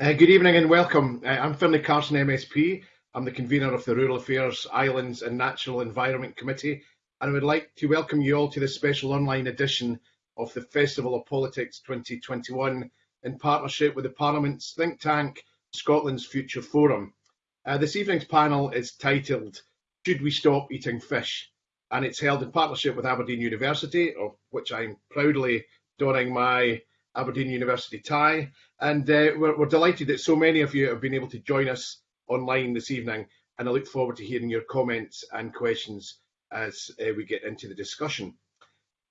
Uh, good evening and welcome. Uh, I'm Finlay Carson MSP. I'm the convener of the Rural Affairs, Islands and Natural Environment Committee and I would like to welcome you all to this special online edition of the Festival of Politics 2021 in partnership with the Parliament's think tank, Scotland's Future Forum. Uh, this evening's panel is titled Should We Stop Eating Fish? and it's held in partnership with Aberdeen University, of which I'm proudly donning my Aberdeen University tie. And uh, we're, we're, delighted that so many of you have been able to join us online this evening. And I look forward to hearing your comments and questions as uh, we get into the discussion.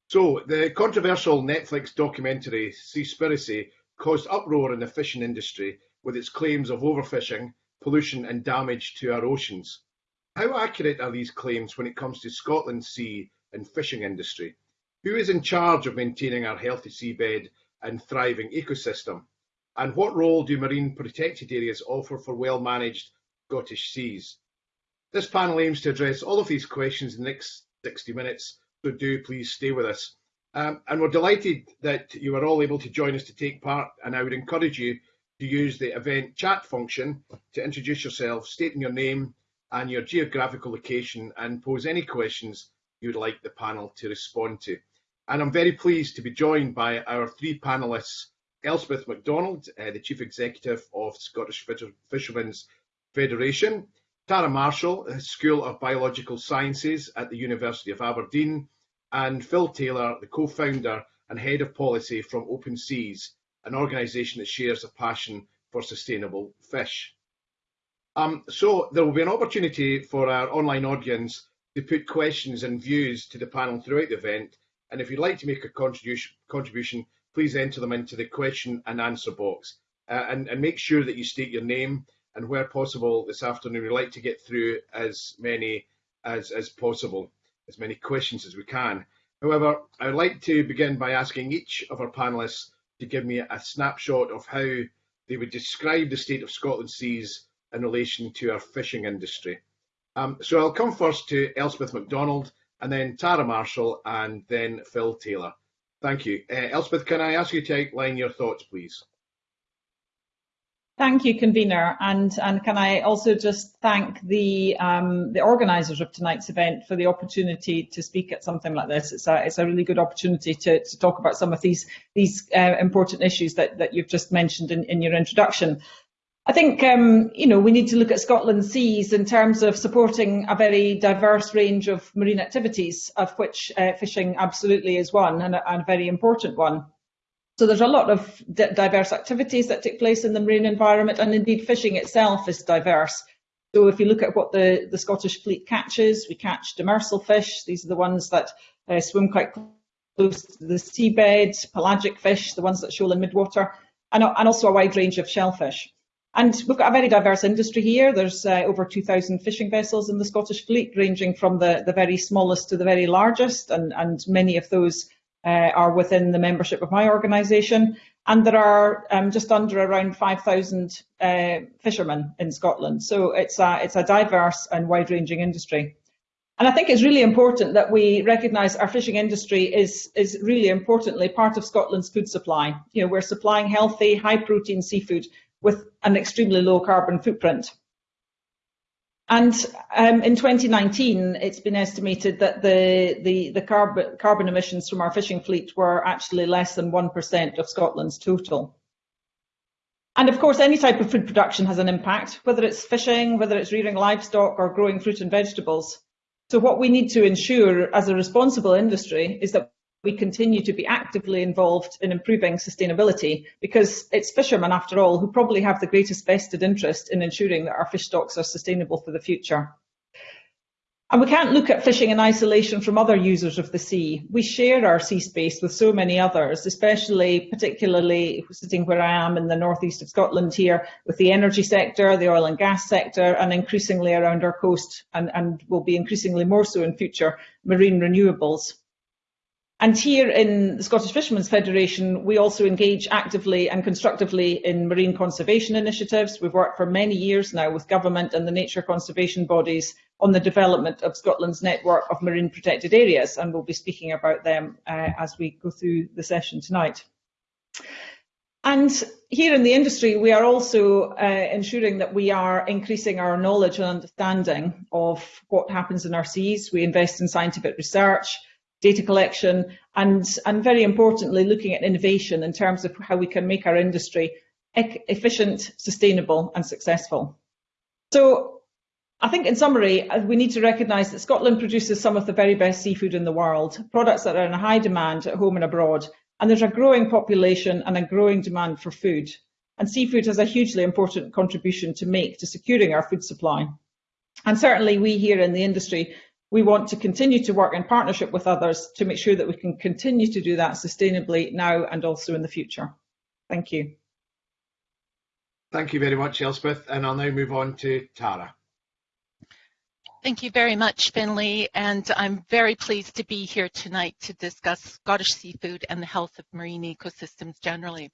So, the controversial Netflix documentary Seaspiracy caused uproar in the fishing industry with its claims of overfishing, pollution, and damage to our oceans. How accurate are these claims when it comes to Scotland's sea and fishing industry? Who is in charge of maintaining our healthy seabed and thriving ecosystem? And what role do marine protected areas offer for well-managed Scottish seas? This panel aims to address all of these questions in the next 60 minutes, so do please stay with us. Um, and we're delighted that you are all able to join us to take part, and I would encourage you to use the event chat function to introduce yourself, stating your name and your geographical location, and pose any questions you would like the panel to respond to. And I'm very pleased to be joined by our three panellists, Elspeth MacDonald, uh, the Chief Executive of Scottish Fishermen's Federation, Tara Marshall, School of Biological Sciences at the University of Aberdeen, and Phil Taylor, the co-founder and head of policy from Open Seas, an organisation that shares a passion for sustainable fish. Um, so there will be an opportunity for our online audience to put questions and views to the panel throughout the event, and if you'd like to make a contribution, contribution please enter them into the question and answer box. Uh, and, and make sure that you state your name and where possible this afternoon we'd like to get through as many as, as possible, as many questions as we can. However, I'd like to begin by asking each of our panellists to give me a snapshot of how they would describe the state of Scotland seas in relation to our fishing industry. Um, so I'll come first to Elspeth MacDonald and then Tara Marshall and then Phil Taylor. Thank you. Uh, Elspeth, can I ask you to outline your thoughts, please? Thank you, convener, and and can I also just thank the um, the organisers of tonight's event for the opportunity to speak at something like this. It's a it's a really good opportunity to, to talk about some of these these uh, important issues that that you've just mentioned in, in your introduction. I think um, you know we need to look at Scotland's seas in terms of supporting a very diverse range of marine activities, of which uh, fishing absolutely is one and a, and a very important one. So there's a lot of diverse activities that take place in the marine environment, and indeed fishing itself is diverse. So if you look at what the, the Scottish fleet catches, we catch demersal fish. These are the ones that uh, swim quite close to the seabed, pelagic fish, the ones that shoal in midwater, and, and also a wide range of shellfish. And we've got a very diverse industry here. There's uh, over 2,000 fishing vessels in the Scottish fleet, ranging from the, the very smallest to the very largest, and, and many of those uh, are within the membership of my organisation. And there are um, just under around 5,000 uh, fishermen in Scotland. So it's a, it's a diverse and wide-ranging industry. And I think it's really important that we recognise our fishing industry is, is really importantly part of Scotland's food supply. You know, we're supplying healthy, high-protein seafood with an extremely low carbon footprint. And um, in 2019, it's been estimated that the, the, the carbon, carbon emissions from our fishing fleet were actually less than 1% of Scotland's total. And of course, any type of food production has an impact, whether it's fishing, whether it's rearing livestock or growing fruit and vegetables. So what we need to ensure as a responsible industry is that we continue to be actively involved in improving sustainability because it's fishermen, after all, who probably have the greatest vested interest in ensuring that our fish stocks are sustainable for the future. And we can't look at fishing in isolation from other users of the sea. We share our sea space with so many others, especially particularly sitting where I am in the northeast of Scotland here with the energy sector, the oil and gas sector, and increasingly around our coast and, and will be increasingly more so in future, marine renewables. And here in the Scottish Fishermen's Federation, we also engage actively and constructively in marine conservation initiatives. We've worked for many years now with government and the nature conservation bodies on the development of Scotland's network of marine protected areas, and we'll be speaking about them uh, as we go through the session tonight. And here in the industry, we are also uh, ensuring that we are increasing our knowledge and understanding of what happens in our seas. We invest in scientific research, data collection, and, and very importantly, looking at innovation in terms of how we can make our industry efficient, sustainable and successful. So I think in summary, uh, we need to recognise that Scotland produces some of the very best seafood in the world, products that are in high demand at home and abroad, and there's a growing population and a growing demand for food. And seafood has a hugely important contribution to make to securing our food supply. And certainly we here in the industry, we want to continue to work in partnership with others to make sure that we can continue to do that sustainably now and also in the future. Thank you. Thank you very much, Elspeth. And I'll now move on to Tara. Thank you very much, Finlay, and I'm very pleased to be here tonight to discuss Scottish seafood and the health of marine ecosystems generally.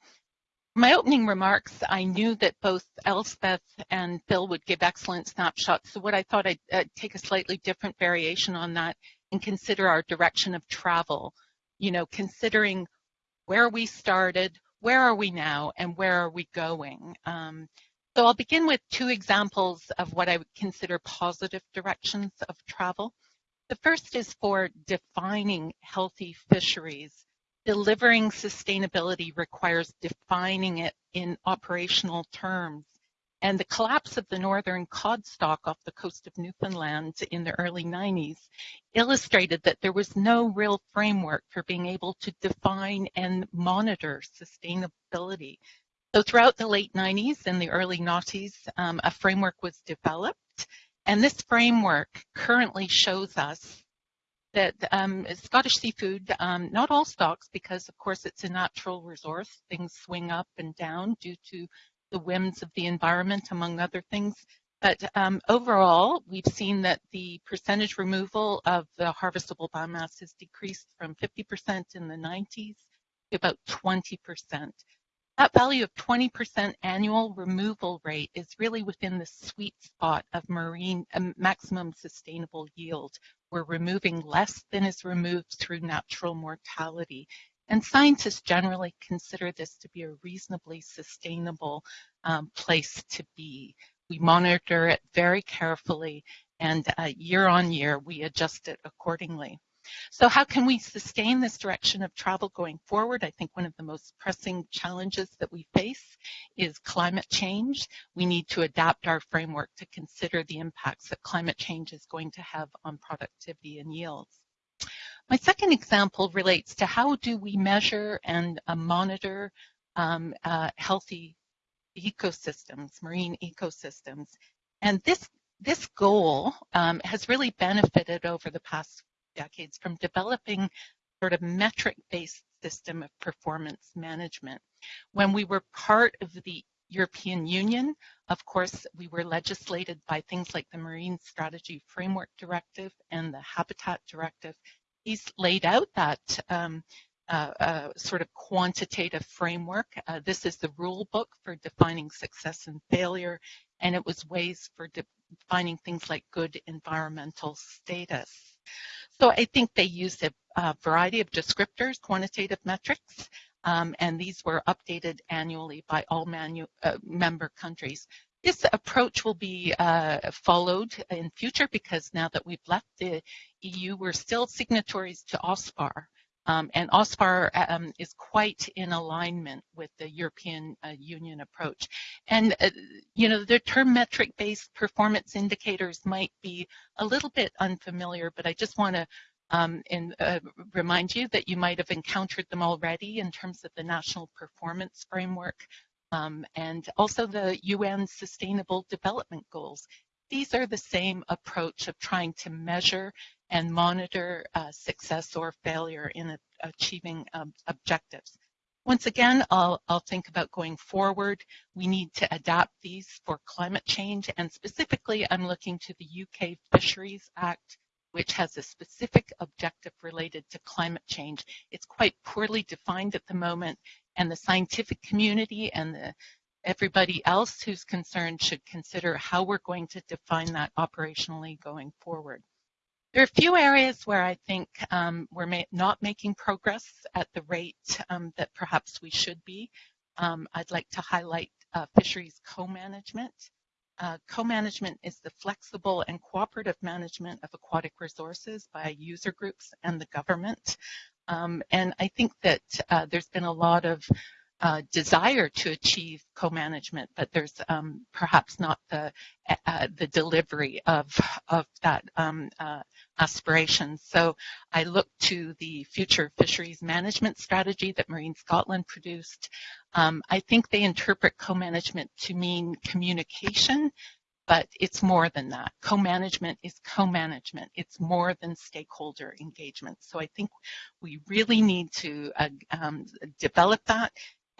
My opening remarks, I knew that both Elspeth and Phil would give excellent snapshots, so what I thought I'd uh, take a slightly different variation on that and consider our direction of travel. You know, considering where we started, where are we now, and where are we going? Um, so I'll begin with two examples of what I would consider positive directions of travel. The first is for defining healthy fisheries. Delivering sustainability requires defining it in operational terms. And the collapse of the northern cod stock off the coast of Newfoundland in the early 90s illustrated that there was no real framework for being able to define and monitor sustainability. So throughout the late 90s and the early noughties, um, a framework was developed. And this framework currently shows us that um, Scottish seafood, um, not all stocks, because of course it's a natural resource, things swing up and down due to the whims of the environment, among other things. But um, overall, we've seen that the percentage removal of the harvestable biomass has decreased from 50% in the 90s to about 20%. That value of 20% annual removal rate is really within the sweet spot of marine um, maximum sustainable yield. We're removing less than is removed through natural mortality. And scientists generally consider this to be a reasonably sustainable um, place to be. We monitor it very carefully and uh, year on year we adjust it accordingly. So how can we sustain this direction of travel going forward? I think one of the most pressing challenges that we face is climate change. We need to adapt our framework to consider the impacts that climate change is going to have on productivity and yields. My second example relates to how do we measure and uh, monitor um, uh, healthy ecosystems, marine ecosystems. And this, this goal um, has really benefited over the past decades from developing sort of metric-based system of performance management. When we were part of the European Union, of course, we were legislated by things like the Marine Strategy Framework Directive and the Habitat Directive. These laid out that um, uh, uh, sort of quantitative framework. Uh, this is the rule book for defining success and failure, and it was ways for defining things like good environmental status. So I think they used a, a variety of descriptors, quantitative metrics, um, and these were updated annually by all manu- uh, member countries. This approach will be uh, followed in future because now that we've left the EU, we're still signatories to OSPAR, um, and OSPAR um, is quite in alignment with the European uh, Union approach. And, uh, you know, the term metric-based performance indicators might be a little bit unfamiliar, but I just want to um, and uh, remind you that you might have encountered them already in terms of the National Performance Framework um, and also the UN Sustainable Development Goals. These are the same approach of trying to measure and monitor uh, success or failure in achieving um, objectives. Once again, I'll, I'll think about going forward. We need to adapt these for climate change, and specifically, I'm looking to the UK Fisheries Act, which has a specific objective related to climate change. It's quite poorly defined at the moment, and the scientific community and the everybody else who's concerned should consider how we're going to define that operationally going forward. There are a few areas where I think um, we're ma not making progress at the rate um, that perhaps we should be. um, I'd like to highlight uh, fisheries co-management. Uh, co-management is the flexible and cooperative management of aquatic resources by user groups and the government. Um, and I think that uh, there's been a lot of uh, desire to achieve co-management, but there's um, perhaps not the uh, the delivery of of that um, uh, aspiration. So I look to the future fisheries management strategy that Marine Scotland produced. Um, I think they interpret co-management to mean communication but it's more than that. Co-management is co-management. It's more than stakeholder engagement. So I think we really need to uh, um, develop that.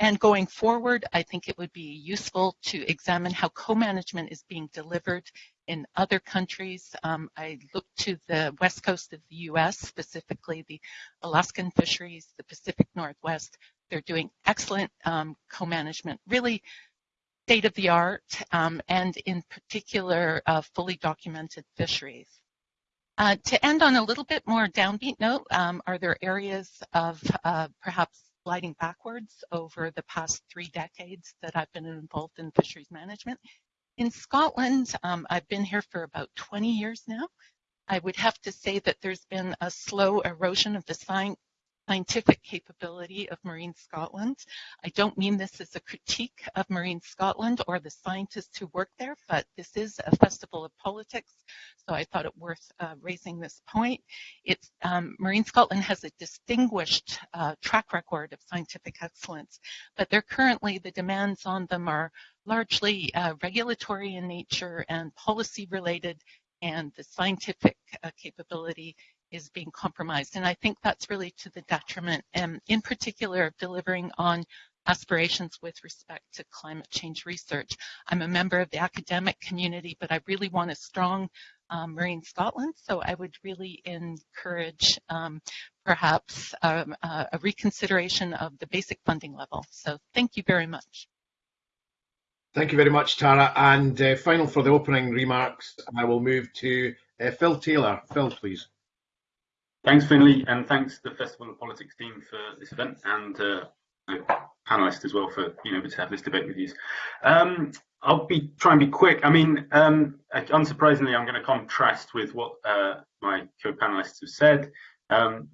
And going forward, I think it would be useful to examine how co-management is being delivered in other countries. Um, I look to the west coast of the US, specifically the Alaskan fisheries, the Pacific Northwest. They're doing excellent um, co-management, really state of the art, um, and in particular, uh, fully documented fisheries. Uh, to end on a little bit more downbeat note, um, are there areas of uh, perhaps sliding backwards over the past three decades that I've been involved in fisheries management? In Scotland, um, I've been here for about 20 years now. I would have to say that there's been a slow erosion of the scientific capability of Marine Scotland. I don't mean this as a critique of Marine Scotland or the scientists who work there, but this is a festival of politics, so I thought it worth uh, raising this point. It's, um, Marine Scotland has a distinguished uh, track record of scientific excellence, but they're currently, the demands on them are largely uh, regulatory in nature and policy related and the scientific uh, capability is being compromised. And I think that's really to the detriment, um, in particular, of delivering on aspirations with respect to climate change research. I'm a member of the academic community, but I really want a strong um, Marine Scotland, so I would really encourage um, perhaps um, uh, a reconsideration of the basic funding level. So thank you very much. Thank you very much, Tara. And uh, final for the opening remarks, I will move to uh, Phil Taylor. Phil, please. Thanks, Finlay, and thanks to the Festival of Politics team for this event and uh, the panelists as well for being able to have this debate with you. Um, I'll be try and be quick. I mean, um, unsurprisingly, I'm going to contrast with what uh, my co-panelists have said. Um,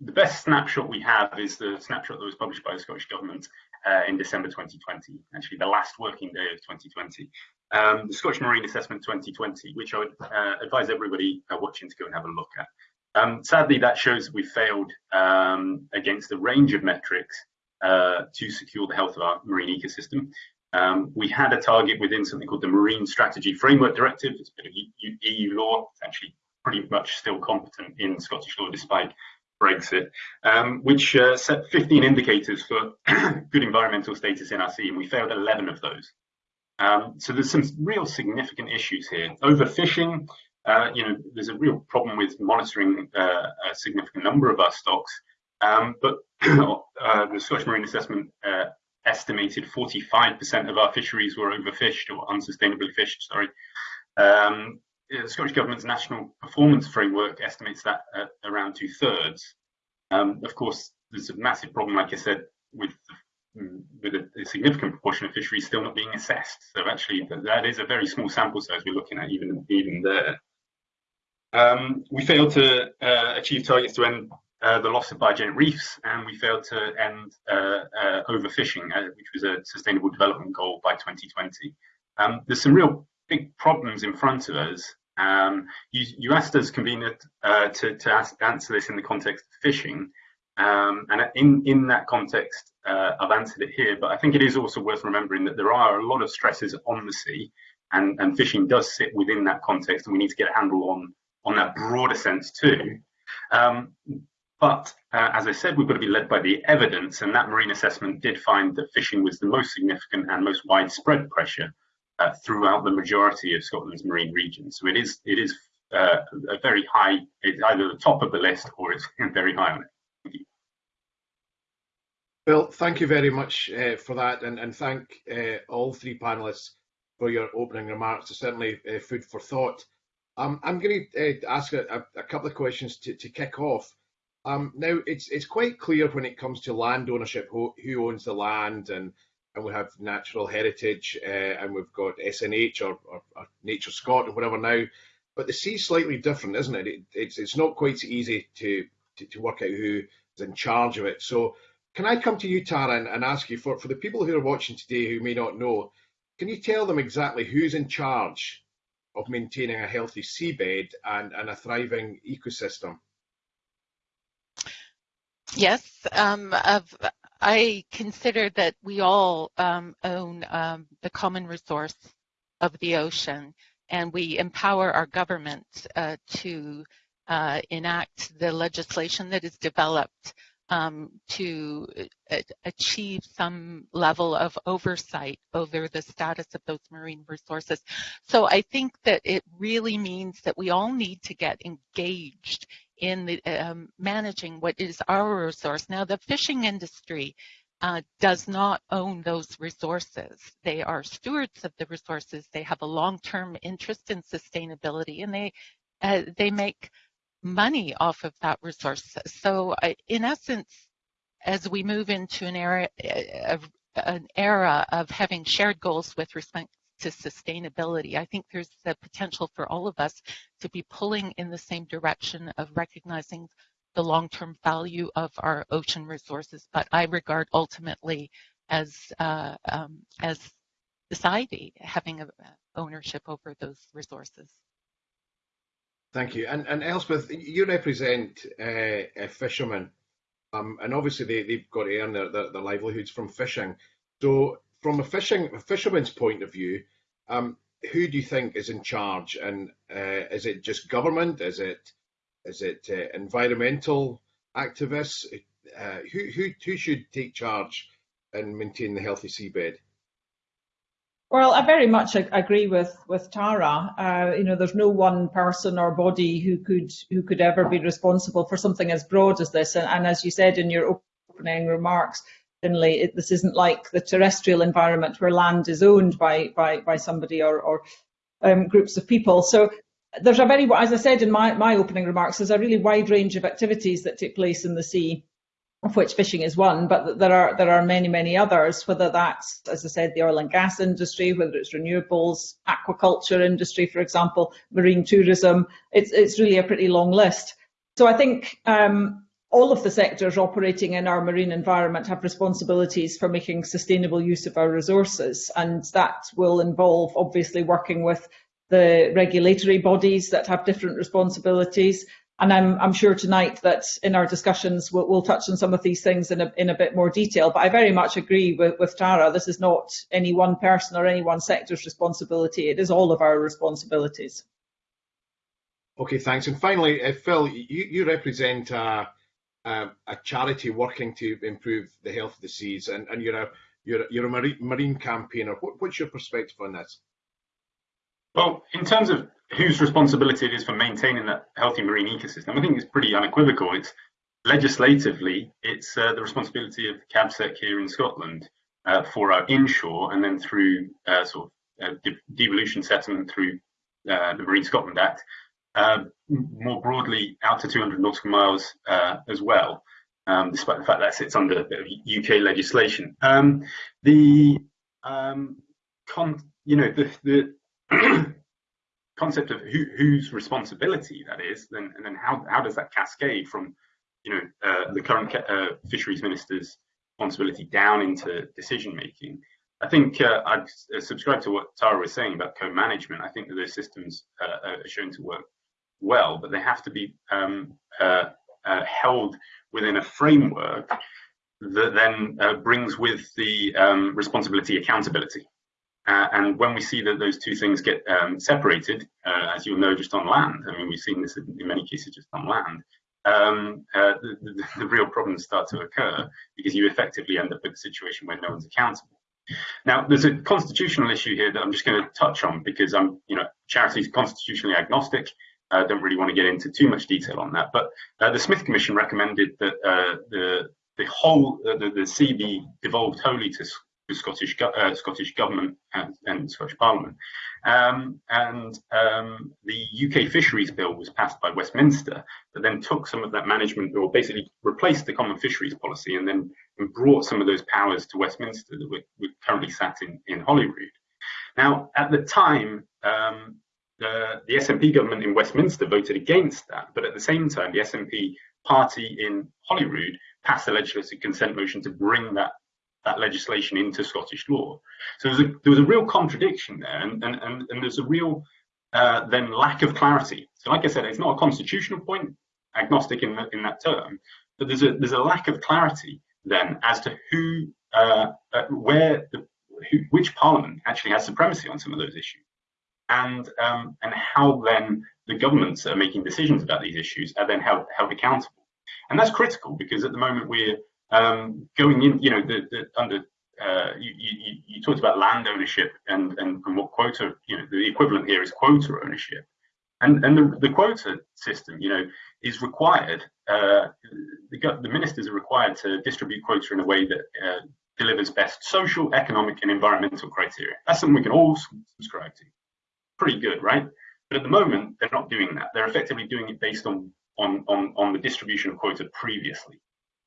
the best snapshot we have is the snapshot that was published by the Scottish Government uh, in December 2020, actually the last working day of 2020. Um, the Scottish Marine Assessment 2020, which I would uh, advise everybody uh, watching to go and have a look at. Um, sadly, that shows we failed um, against a range of metrics uh, to secure the health of our marine ecosystem. Um, we had a target within something called the Marine Strategy Framework Directive. It's a bit of EU law. It's actually pretty much still competent in Scottish law despite Brexit, um, which uh, set 15 indicators for good environmental status in our sea, and we failed 11 of those. Um, so there's some real significant issues here. Overfishing, uh, you know, there's a real problem with monitoring uh, a significant number of our stocks. Um, but uh, the Scottish Marine Assessment uh, estimated 45% of our fisheries were overfished or unsustainably fished. Sorry. Um, the Scottish Government's National Performance Framework estimates that at around two thirds. Um, of course, there's a massive problem, like I said, with with a, a, significant proportion of fisheries still not being assessed. So actually, that is a very small sample size we're looking at even even there. Um, we failed to uh, achieve targets to end uh, the loss of biogenic reefs, and we failed to end uh, uh overfishing, uh, which was a sustainable development goal by 2020. Um, there's some real big problems in front of us. Um, you, you, asked us, convener, uh, to, to ask, answer this in the context of fishing. Um, and in, in that context, I've answered it here, but I think it is also worth remembering that there are a lot of stresses on the sea, and, and fishing does sit within that context, and we need to get a handle on on that broader sense too. Um, but uh, as I said, we've got to be led by the evidence, and that marine assessment did find that fishing was the most significant and most widespread pressure uh, throughout the majority of Scotland's marine regions. So it is it is uh, a very high, it's either the top of the list or it's very high on it. Thank you. Well, thank you very much uh, for that, and, and thank uh, all three panelists for your opening remarks. It's certainly uh, food for thought. Um, I'm going to uh, ask a, a, couple of questions to, to kick off. Um, now, it's it's quite clear when it comes to land ownership who, who owns the land and and we have natural heritage, uh, and we've got SNH or, or, or, Nature Scot or whatever now. But the sea's slightly different, isn't it? it it's it's not quite so easy to, to, to work out who is in charge of it. So can I come to you, Tara, and, and ask you for for the people who are watching today who may not know, can you tell them exactly who's in charge of maintaining a healthy seabed and, and a thriving ecosystem? Yes, um, I consider that we all um, own um, the common resource of the ocean, and we empower our government uh, to uh, enact the legislation that is developed um, to uh, achieve some level of oversight over the status of those marine resources. So I think that it really means that we all need to get engaged in the, um, managing what is our resource. Now, the fishing industry uh, does not own those resources. They are stewards of the resources. They have a long-term interest in sustainability, and they uh, they make money off of that resource. So uh, in essence, as we move into an era, uh, of, an era of having shared goals with respect to sustainability, I think there's the potential for all of us to be pulling in the same direction of recognizing the long-term value of our ocean resources. But I regard ultimately as uh, um, as society having a, ownership over those resources. Thank you. And, and Elspeth, you represent uh, fishermen, um, and obviously they, they've got to earn their, their, their, livelihoods from fishing. So, from a fishing a fisherman's point of view, um, who do you think is in charge? And uh, is it just government? Is it is it uh, environmental activists? Uh, who, who who should take charge and maintain the healthy seabed? Well, I very much agree with with Tara. Uh, you know, there's no one person or body who could who could ever be responsible for something as broad as this. And, and as you said in your opening remarks, Finlay, it, this isn't like the terrestrial environment where land is owned by by by somebody or or um, groups of people. So there's a very, as I said in my my opening remarks, there's a really wide range of activities that take place in the sea of which fishing is one, but there are there are many many others. Whether that's, as I said, the oil and gas industry, whether it's renewables, aquaculture industry, for example, marine tourism. It's it's really a pretty long list. So I think um, all of the sectors operating in our marine environment have responsibilities for making sustainable use of our resources, and that will involve obviously working with the regulatory bodies that have different responsibilities and I'm, I'm, sure tonight that in our discussions we'll, we'll, touch on some of these things in a, in a bit more detail. But I very much agree with, with, Tara. This is not any one person or any one sector's responsibility. It is all of our responsibilities. Okay, thanks. And finally, uh, Phil, you, you represent a, charity working to improve the health of the seas, and, and you're a you're, you're a marine, marine campaigner. What, what's your perspective on this? Well, in terms of whose responsibility it is for maintaining that healthy marine ecosystem, I think it's pretty unequivocal. It's legislatively, it's uh, the responsibility of CABSEC here in Scotland uh, for our inshore and then through uh, sort of uh, de devolution settlement through uh, the Marine Scotland Act, uh, more broadly out to 200 nautical miles as well, um, despite the fact that sits under UK legislation. Um, the um, you know the, the concept of who, whose responsibility that is, then and then how how does that cascade from you know uh, the current uh, fisheries minister's responsibility down into decision making? I think uh, I'd subscribe to what Tara was saying about co-management. I think that those systems uh, are shown to work well, but they have to be um, uh, uh, held within a framework that then brings with the um, responsibility accountability. Uh, and when we see that those two things get um, separated, uh, as you'll know, just on land, I mean, we've seen this in, many cases just on land, um, uh, the, the, the, real problems start to occur because you effectively end up with a situation where no one's accountable. Now, there's a constitutional issue here that I'm just going to touch on because I'm, you know, charities constitutionally agnostic. I uh, don't really want to get into too much detail on that, but uh, the Smith Commission recommended that uh, the the whole the, the sea be devolved wholly to the Scottish uh, Scottish government and, and Scottish Parliament. Um, and um, the UK Fisheries Bill was passed by Westminster, but then took some of that management, or basically replaced the Common Fisheries Policy, and then brought some of those powers to Westminster that we're, we're currently sat in in Holyrood. Now, at the time, um, the, the SNP government in Westminster voted against that, but at the same time, the SNP party in Holyrood passed a legislative consent motion to bring that that legislation into Scottish law. So there was a, there was a real contradiction there, and, and, and, and there's a real uh, then lack of clarity. So, like I said, it's not a constitutional point, agnostic in, in that term, but there's a there's a lack of clarity then as to who, uh, uh, where, the, who, which parliament actually has supremacy on some of those issues, and um, and how then the governments that are making decisions about these issues are then held held accountable, and that's critical because at the moment we're um, going in, you know, the, the under uh, you, you, you, talked about land ownership and, and, and what quota, you know, the equivalent here is quota ownership. And, and the, the quota system, you know, is required, uh, the, the ministers are required to distribute quota in a way that uh, delivers best social, economic, and environmental criteria. That's something we can all subscribe to. Pretty good, right? But at the moment, they're not doing that. They're effectively doing it based on, on, on, on the distribution of quota previously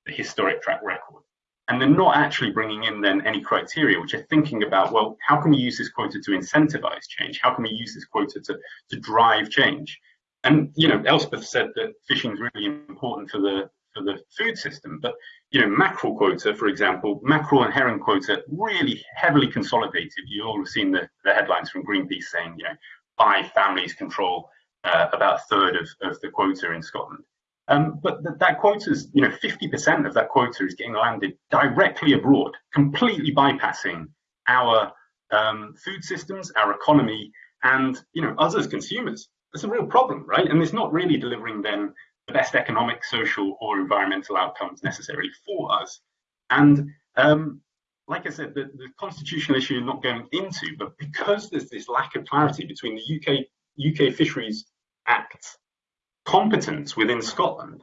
the historic track record. And they're not actually bringing in then any criteria which are thinking about, well, how can we use this quota to incentivize change? How can we use this quota to, to drive change? And, you know, Elspeth said that fishing is really important for the for the food system. But, you know, mackerel quota, for example, mackerel and herring quota really heavily consolidated. You all have seen the, the headlines from Greenpeace saying, you know, five families control uh, about a third of, of the quota in Scotland. Um, but th that quota is, you know, 50% of that quota is getting landed directly abroad, completely bypassing our um, food systems, our economy, and you know, us as consumers. It's a real problem, right? And it's not really delivering then the best economic, social, or environmental outcomes necessarily for us. And um, like I said, the, the constitutional issue is not going into, but because there's this lack of clarity between the UK UK Fisheries Act competence within Scotland,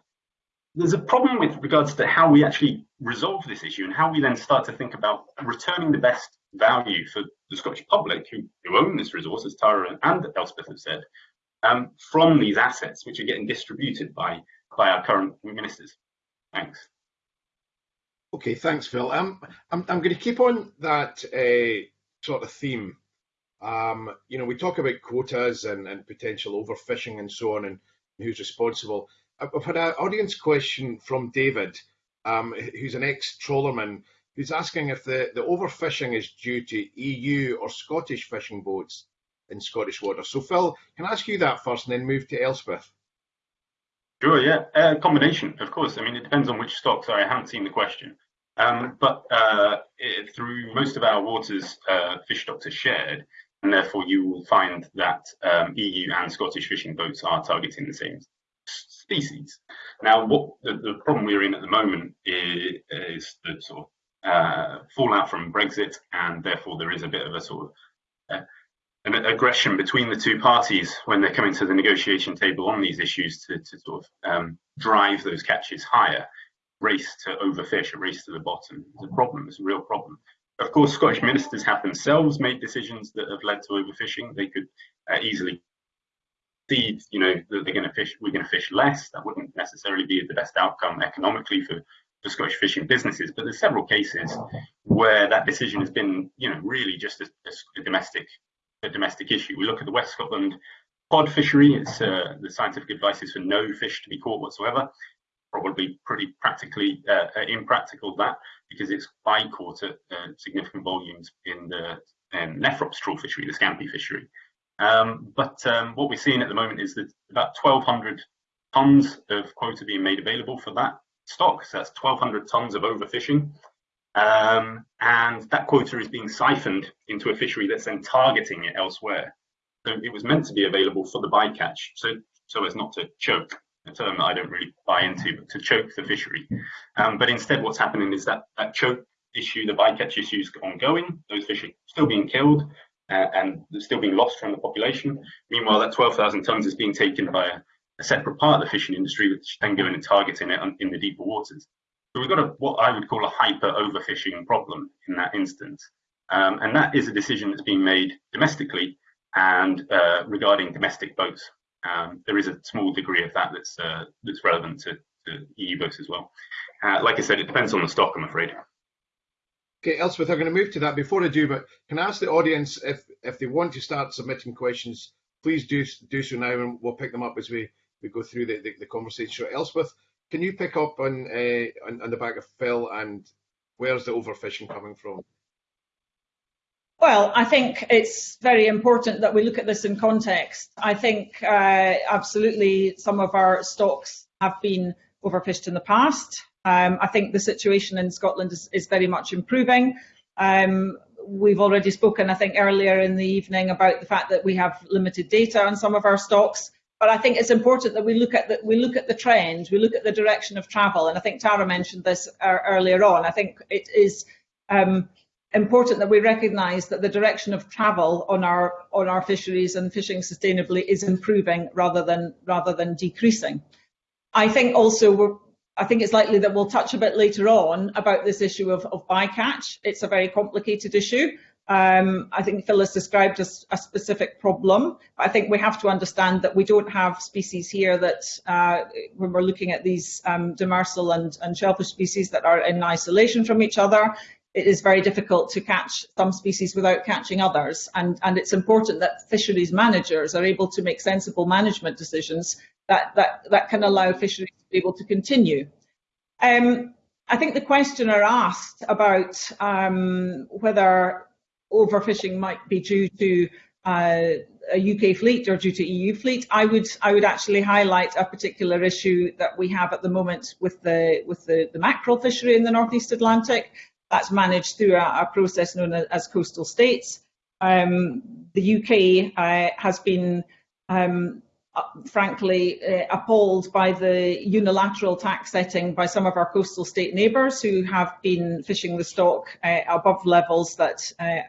there's a problem with regards to how we actually resolve this issue and how we then start to think about returning the best value for the Scottish public who, who own this resource, as Tara and Elspeth have said, um, from these assets which are getting distributed by, by our current ministers. Thanks. Okay, thanks, Phil. Um, I'm, I'm going to keep on that uh, sort of theme. Um, you know, we talk about quotas and, and potential overfishing and so on, and who's responsible. I've had an audience question from David, um, who's an ex-trawlerman, who's asking if the, the overfishing is due to EU or Scottish fishing boats in Scottish waters. So Phil, can I ask you that first and then move to Elspeth? Sure, yeah, uh, combination, of course. I mean, it depends on which stock. Sorry, I haven't seen the question. Um, but uh, it, through most of our waters, uh, fish stocks are shared, and therefore you will find that um, EU and Scottish fishing boats are targeting the same species. Now, what the, the problem we're in at the moment is, is the sort of uh, fallout from Brexit, and therefore there is a bit of a sort of uh, an aggression between the two parties when they're coming to the negotiation table on these issues to, to sort of um, drive those catches higher. Race to overfish, a race to the bottom. It's a problem. It's a real problem. Of course, Scottish ministers have themselves made decisions that have led to overfishing. They could uh, easily see, you know, that they're going to fish. We're going to fish less. That wouldn't necessarily be the best outcome economically for for Scottish fishing businesses. But there's several cases where that decision has been, you know, really just a, a domestic a domestic issue. We look at the West Scotland cod fishery. It's uh, the scientific advice is for no fish to be caught whatsoever probably pretty practically uh, uh, impractical that because it's by caught at uh, significant volumes in the um, Nephrops trawl fishery, the scampi fishery. Um, but um, what we're seeing at the moment is that about 1,200 tons of quota being made available for that stock. So that's 1,200 tons of overfishing. Um, and that quota is being siphoned into a fishery that's then targeting it elsewhere. So it was meant to be available for the bycatch, so so as not to choke a term that I don't really buy into, but to choke the fishery. Um, but instead, what's happening is that that choke issue, the bycatch issue, is ongoing. Those fish are still being killed uh, and still being lost from the population. Meanwhile, that 12,000 tons is being taken by a, a, separate part of the fishing industry, which then go in and targeting it in the deeper waters. So we've got a, what I would call a hyper overfishing problem in that instance. Um, and that is a decision that's being made domestically and uh, regarding domestic boats. Um, there is a small degree of that that's, uh, that's relevant to, to, EU boats as well. Uh, like I said, it depends on the stock, I'm afraid. Okay, Elspeth, I'm going to move to that before I do, but can I ask the audience if, if they want to start submitting questions, please do do so now and we'll pick them up as we, we go through the, the, the conversation. So Elspeth, can you pick up on, uh, on, on the back of Phil and where's the overfishing coming from? Well, I think it's very important that we look at this in context. I think uh, absolutely some of our stocks have been overfished in the past. Um, I think the situation in Scotland is, is very much improving. Um, we've already spoken, I think, earlier in the evening about the fact that we have limited data on some of our stocks. But I think it's important that we look at the, we look at the trend, we look at the direction of travel. And I think Tara mentioned this uh, earlier on. I think it is um, important that we recognise that the direction of travel on our on our fisheries and fishing sustainably is improving rather than rather than decreasing. I think also we're I think it's likely that we'll touch a bit later on about this issue of, of bycatch. It's a very complicated issue. Um, I think Phil has described a, a, specific problem. I think we have to understand that we don't have species here that, uh, when we're looking at these um, demersal and, and shellfish species that are in isolation from each other, it is very difficult to catch some species without catching others. And, and it's important that fisheries managers are able to make sensible management decisions that, that, that can allow fisheries to be able to continue. Um, I think the questioner asked about um, whether overfishing might be due to uh, a UK fleet or due to EU fleet. I would I would actually highlight a particular issue that we have at the moment with the with the, the mackerel fishery in the northeast Atlantic. That's managed through a, a process known as, as coastal states. Um, the UK uh, has been um, uh, frankly uh, appalled by the unilateral TAC setting by some of our coastal state neighbours who have been fishing the stock uh, above levels that uh,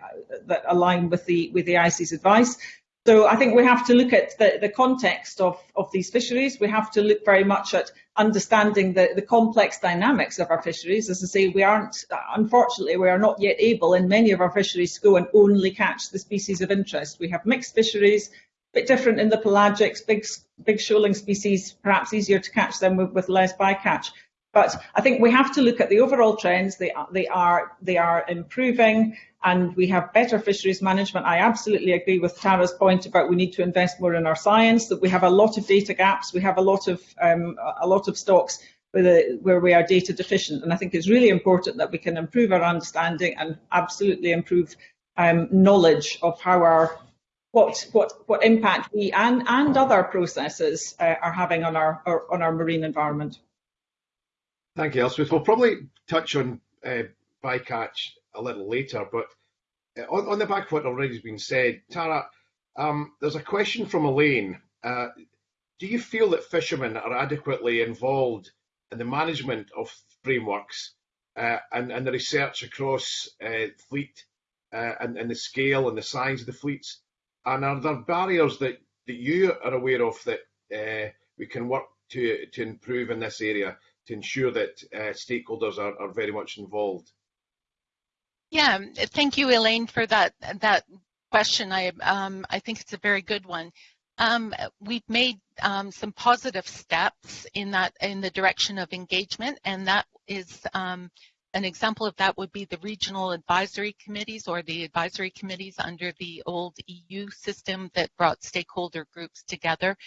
that align with the with the ICES advice. So I think we have to look at the, the context of, of these fisheries. We have to look very much at understanding the, the complex dynamics of our fisheries. As I say, we aren't, unfortunately, we are not yet able in many of our fisheries to go and only catch the species of interest. We have mixed fisheries, bit different in the pelagics, big, big shoaling species, perhaps easier to catch them with, with less bycatch. But I think we have to look at the overall trends. They, they, are, they are improving and we have better fisheries management. I absolutely agree with Tara's point about we need to invest more in our science, that we have a lot of data gaps. We have a lot of, um, a lot of stocks where, where we are data deficient. And I think it's really important that we can improve our understanding and absolutely improve um, knowledge of how our what what what impact we and and other processes uh, are having on our, our, on our marine environment. Thank you, Elspeth. We'll probably touch on uh, bycatch a little later, but uh, on, on the back of what already has been said, Tara, um, there's a question from Elaine. Uh, do you feel that fishermen are adequately involved in the management of frameworks uh, and, and, the research across uh, fleet uh, and, and, the scale and the size of the fleets? And are there barriers that, that you are aware of that uh, we can work to, to improve in this area to ensure that uh, stakeholders are, are very much involved? Yeah, thank you, Elaine, for that that question. I um, I think it's a very good one. Um, we've made um, some positive steps in that in the direction of engagement, and that is um, an example of that would be the regional advisory committees or the advisory committees under the old EU system that brought stakeholder groups together.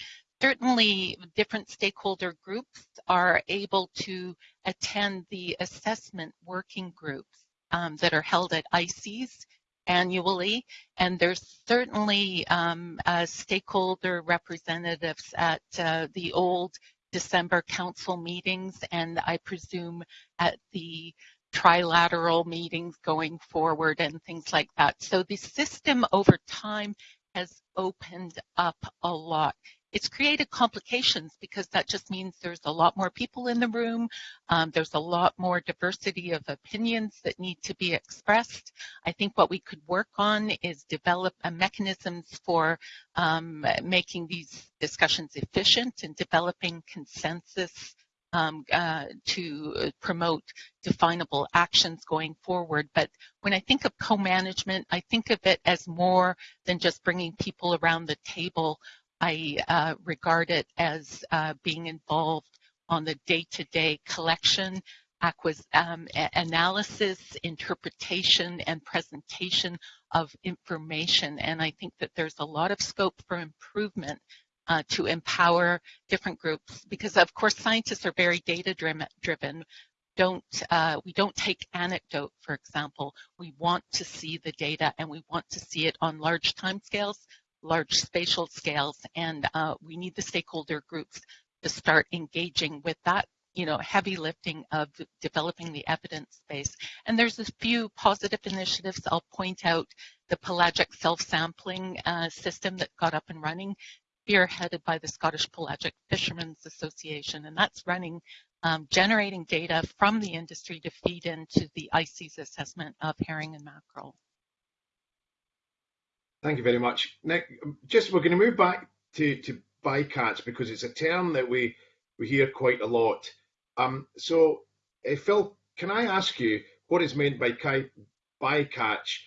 Certainly, different stakeholder groups are able to attend the assessment working groups um, that are held at ICES annually, and there's certainly um, stakeholder representatives at uh, the old December council meetings, and I presume at the trilateral meetings going forward and things like that. So the system over time has opened up a lot. It's created complications because that just means there's a lot more people in the room. Um, there's a lot more diversity of opinions that need to be expressed. I think what we could work on is develop mechanisms for um, making these discussions efficient and developing consensus um, uh, to promote definable actions going forward. But when I think of co-management, I think of it as more than just bringing people around the table. I uh, regard it as uh, being involved on the day-to-day collection, um, analysis, interpretation, and presentation of information. And I think that there's a lot of scope for improvement uh, to empower different groups because of course scientists are very data driven don't uh, we don't take anecdote for example we want to see the data and we want to see it on large time scales large spatial scales and uh, we need the stakeholder groups to start engaging with that you know heavy lifting of developing the evidence base. And there's a few positive initiatives. I'll point out the pelagic self-sampling uh, system that got up and running spearheaded by the Scottish Pelagic Fishermen's Association, and that's running, um, generating data from the industry to feed into the ICES assessment of herring and mackerel. Thank you very much. Nick, just we're going to move back to, to bycatch because it's a term that we, we hear quite a lot. Um, so, uh, Phil, can I ask you what is meant by bycatch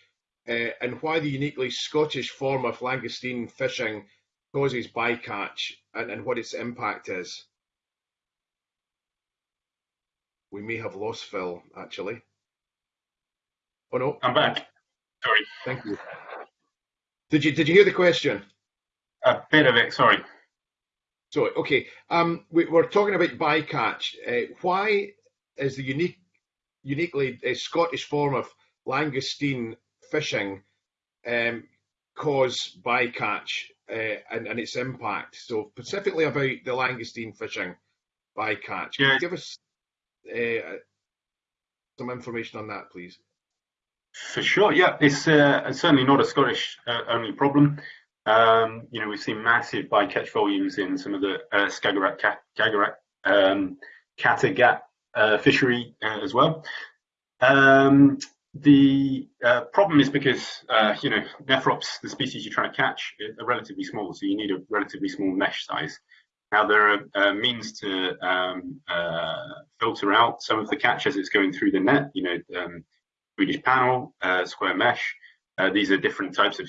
uh, and why the uniquely Scottish form of langoustine fishing causes bycatch and, and what its impact is. We may have lost Phil, actually. Oh no. I'm back. Sorry. Thank you. Did you did you hear the question? A bit of it, sorry. So okay, um, we, are talking about bycatch. Uh, why is the unique, uniquely uh, Scottish form of langoustine fishing um, cause bycatch uh, and, and, its impact. So specifically about the langoustine fishing bycatch. Can yeah. you give us uh, some information on that, please? For sure, yeah, it's, uh, certainly not a Scottish uh, only problem. Um, you know, we've seen massive bycatch volumes in some of the uh, Skagerrak, Skagerrak um, Kattegat uh, fishery as well. Um, the uh, problem is because, uh, you know, nephrops, the species you're trying to catch, are relatively small, so you need a relatively small mesh size. Now, there are uh, means to um, uh, filter out some of the catch as it's going through the net, you know, um, Swedish panel, uh, square mesh. Uh, these are different types of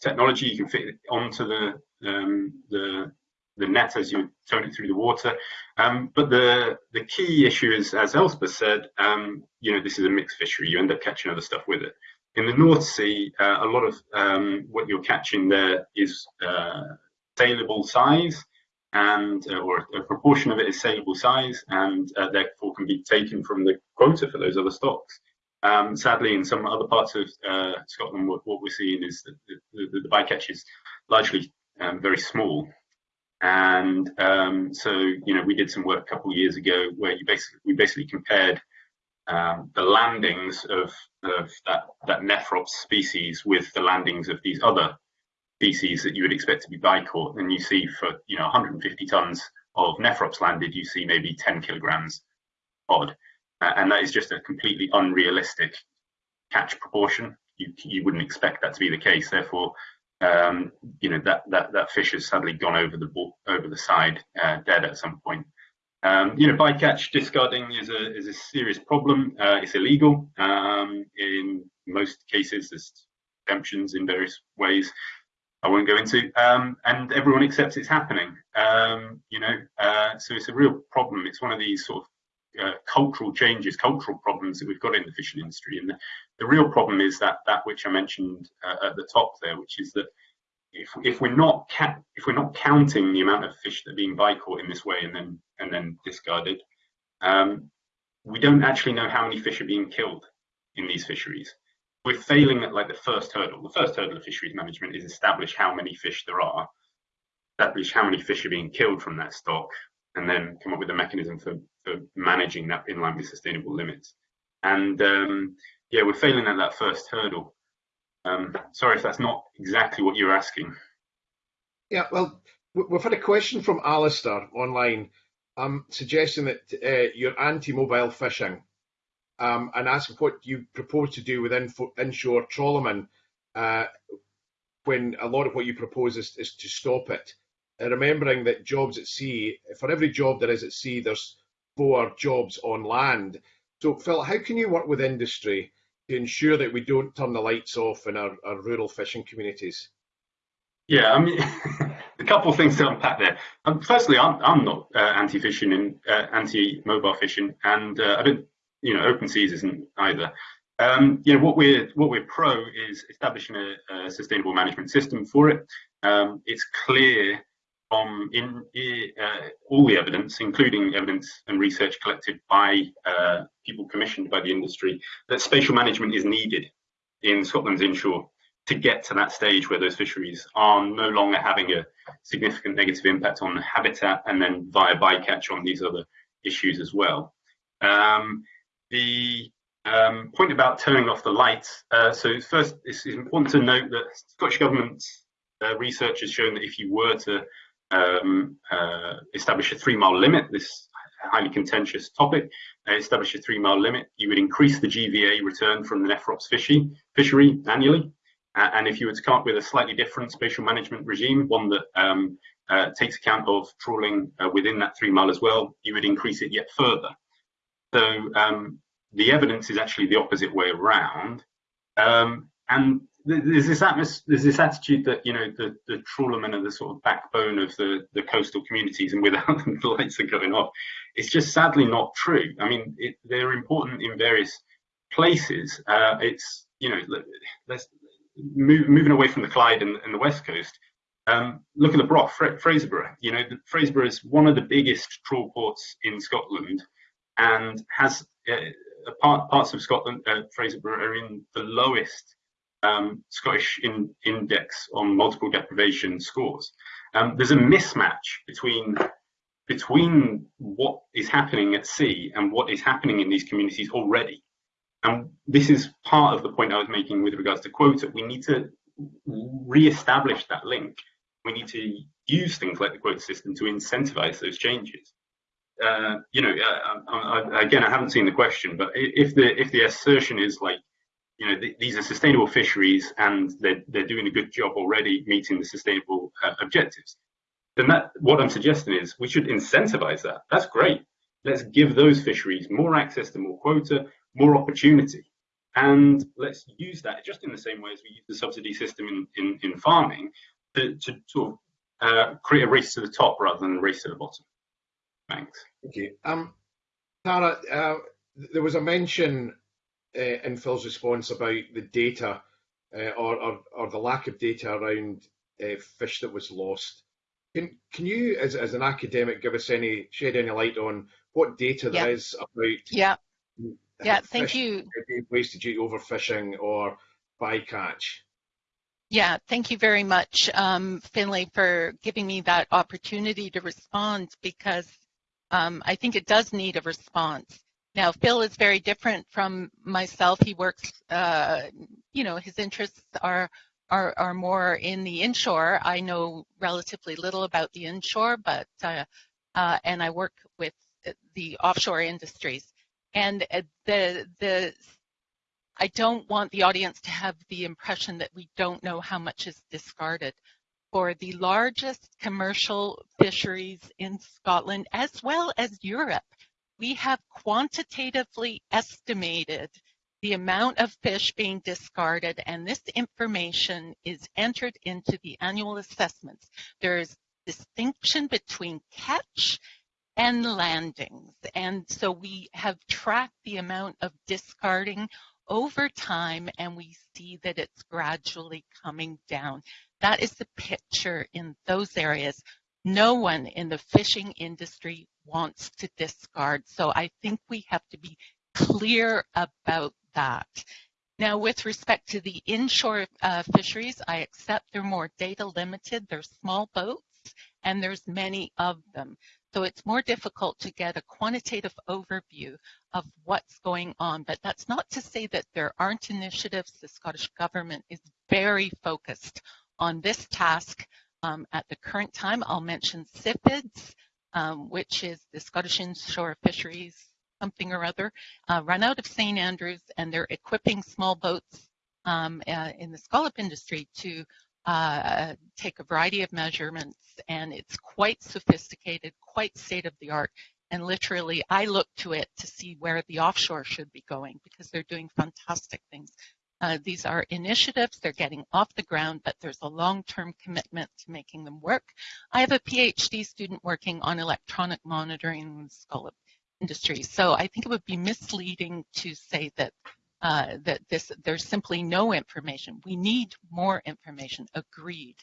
technology you can fit onto the, um, the the net as you turn it through the water. Um, but the the key issue is, as Elspeth said, um, you know, this is a mixed fishery. You end up catching other stuff with it. In the North Sea, uh, a lot of um, what you're catching there is uh, saleable size, and uh, or a proportion of it is saleable size, and uh, therefore can be taken from the quota for those other stocks. Um, sadly, in some other parts of uh, Scotland, what, what, we're seeing is that the, the, the bycatch is largely um, very small, and um, so, you know, we did some work a couple of years ago where you basically we basically compared um, the landings of, of that, that nephrops species with the landings of these other species that you would expect to be bycaught. And you see for, you know, 150 tons of nephrops landed, you see maybe 10 kilograms odd. Uh, and that is just a completely unrealistic catch proportion. You, you wouldn't expect that to be the case. Therefore, um, you know that that that fish has sadly gone over the over the side uh, dead at some point. Um, you know, bycatch discarding is a is a serious problem. Uh, it's illegal um, in most cases. There's exemptions in various ways. I won't go into, um, and everyone accepts it's happening. Um, you know, uh, so it's a real problem. It's one of these sort of uh, cultural changes, cultural problems that we've got in the fishing industry. And the, the real problem is that that which I mentioned uh, at the top there, which is that if, if we're not if we're not counting the amount of fish that are being bycaught in this way and then and then discarded, um, we don't actually know how many fish are being killed in these fisheries. We're failing at like the first hurdle. The first hurdle of fisheries management is establish how many fish there are, establish how many fish are being killed from that stock, and then come up with a mechanism for, for managing that in line with sustainable limits. And um, yeah, we're failing at that first hurdle. Um, sorry if that's not exactly what you're asking. Yeah, well, we've had a question from Alistair online um, suggesting that uh, you're anti-mobile fishing um, and asking what you propose to do with inshore trawlermen uh, when a lot of what you propose is, is to stop it. remembering that jobs at sea, for every job there is at sea, there's four jobs on land. So, Phil, how can you work with industry to ensure that we don't turn the lights off in our, our rural fishing communities? Yeah, I mean, a couple of things to unpack there. Um, firstly, I'm, I'm not uh, anti-fishing and uh, anti-mobile fishing, and uh, I don't, you know, open seas isn't either. Um, you know, what we're what we're pro is establishing a, a sustainable management system for it. Um, it's clear from in uh, all the evidence, including evidence and research collected by uh, people commissioned by the industry, that spatial management is needed in Scotland's inshore to get to that stage where those fisheries are no longer having a significant negative impact on habitat and then via bycatch on these other issues as well. Um, the um, point about turning off the lights. Uh, so first, it's important to note that Scottish Government uh, research has shown that if you were to um, uh, establish a three mile limit, this highly contentious topic, uh, establish a three mile limit, you would increase the GVA return from the Nephrops fishery, fishery annually uh, and if you were to come up with a slightly different spatial management regime, one that um, uh, takes account of trawling within that three mile as well, you would increase it yet further. So um, the evidence is actually the opposite way around. Um, and there's this, there's this attitude that you know the, the trawlermen are the sort of backbone of the, the coastal communities, and without them the lights are going off. It's just sadly not true. I mean, it, they're important in various places. Uh, it's you know let's move, moving away from the Clyde and, and the west coast, um, look at the Broch, Fra Fraserburgh. You know, Fraserburgh is one of the biggest trawl ports in Scotland, and has uh, part, parts of Scotland, uh, Fraserburgh, are in the lowest um, Scottish in, index on multiple deprivation scores. Um, there's a mismatch between between what is happening at sea and what is happening in these communities already. And this is part of the point I was making with regards to quota. We need to re-establish that link. We need to use things like the quota system to incentivize those changes. Uh, you know, uh, I, I, again, I haven't seen the question, but if the if the assertion is like, you know, th these are sustainable fisheries and they're they're doing a good job already meeting the sustainable uh, objectives, then that what I'm suggesting is we should incentivize that. That's great. Let's give those fisheries more access to more quota more opportunity. And let's use that just in the same way as we use the subsidy system in, in, in farming to, to sort of uh, create a race to the top rather than a race to the bottom. Thanks. Thank you. Um, Tara, uh, there was a mention uh, in Phil's response about the data uh, or, or, or, the lack of data around uh, fish that was lost. Can, can you, as, as an academic, give us any shed any light on what data there is about yeah yeah, thank you. Wasted due to overfishing or bycatch. Yeah, thank you very much, um, Finlay, for giving me that opportunity to respond because um, I think it does need a response. Now, Phil is very different from myself. He works, uh, you know, his interests are, are, are more in the inshore. I know relatively little about the inshore, but uh, uh, and I work with the offshore industries. And uh, the the I don't want the audience to have the impression that we don't know how much is discarded. For the largest commercial fisheries in Scotland, as well as Europe, we have quantitatively estimated the amount of fish being discarded, and this information is entered into the annual assessments. There is distinction between catch and landings. And so we have tracked the amount of discarding over time and we see that it's gradually coming down. That is the picture in those areas. No one in the fishing industry wants to discard. So I think we have to be clear about that. Now, with respect to the inshore uh, fisheries, I accept they're more data limited. They're small boats and there's many of them. So it's more difficult to get a quantitative overview of what's going on. But that's not to say that there aren't initiatives. The Scottish Government is very focused on this task um, at the current time. I'll mention SIFIDS, um, which is the Scottish Inshore Fisheries something or other, uh, run out of St. Andrews and they're equipping small boats um, uh, in the scallop industry to uh, take a variety of measurements, and it's quite sophisticated, quite state of the art. And literally, I look to it to see where the offshore should be going because they're doing fantastic things. Uh, these are initiatives, they're getting off the ground, but there's a long-term commitment to making them work. I have a PhD student working on electronic monitoring in the Scallop industry. So I think it would be misleading to say that uh, that this there's simply no information. We need more information, agreed,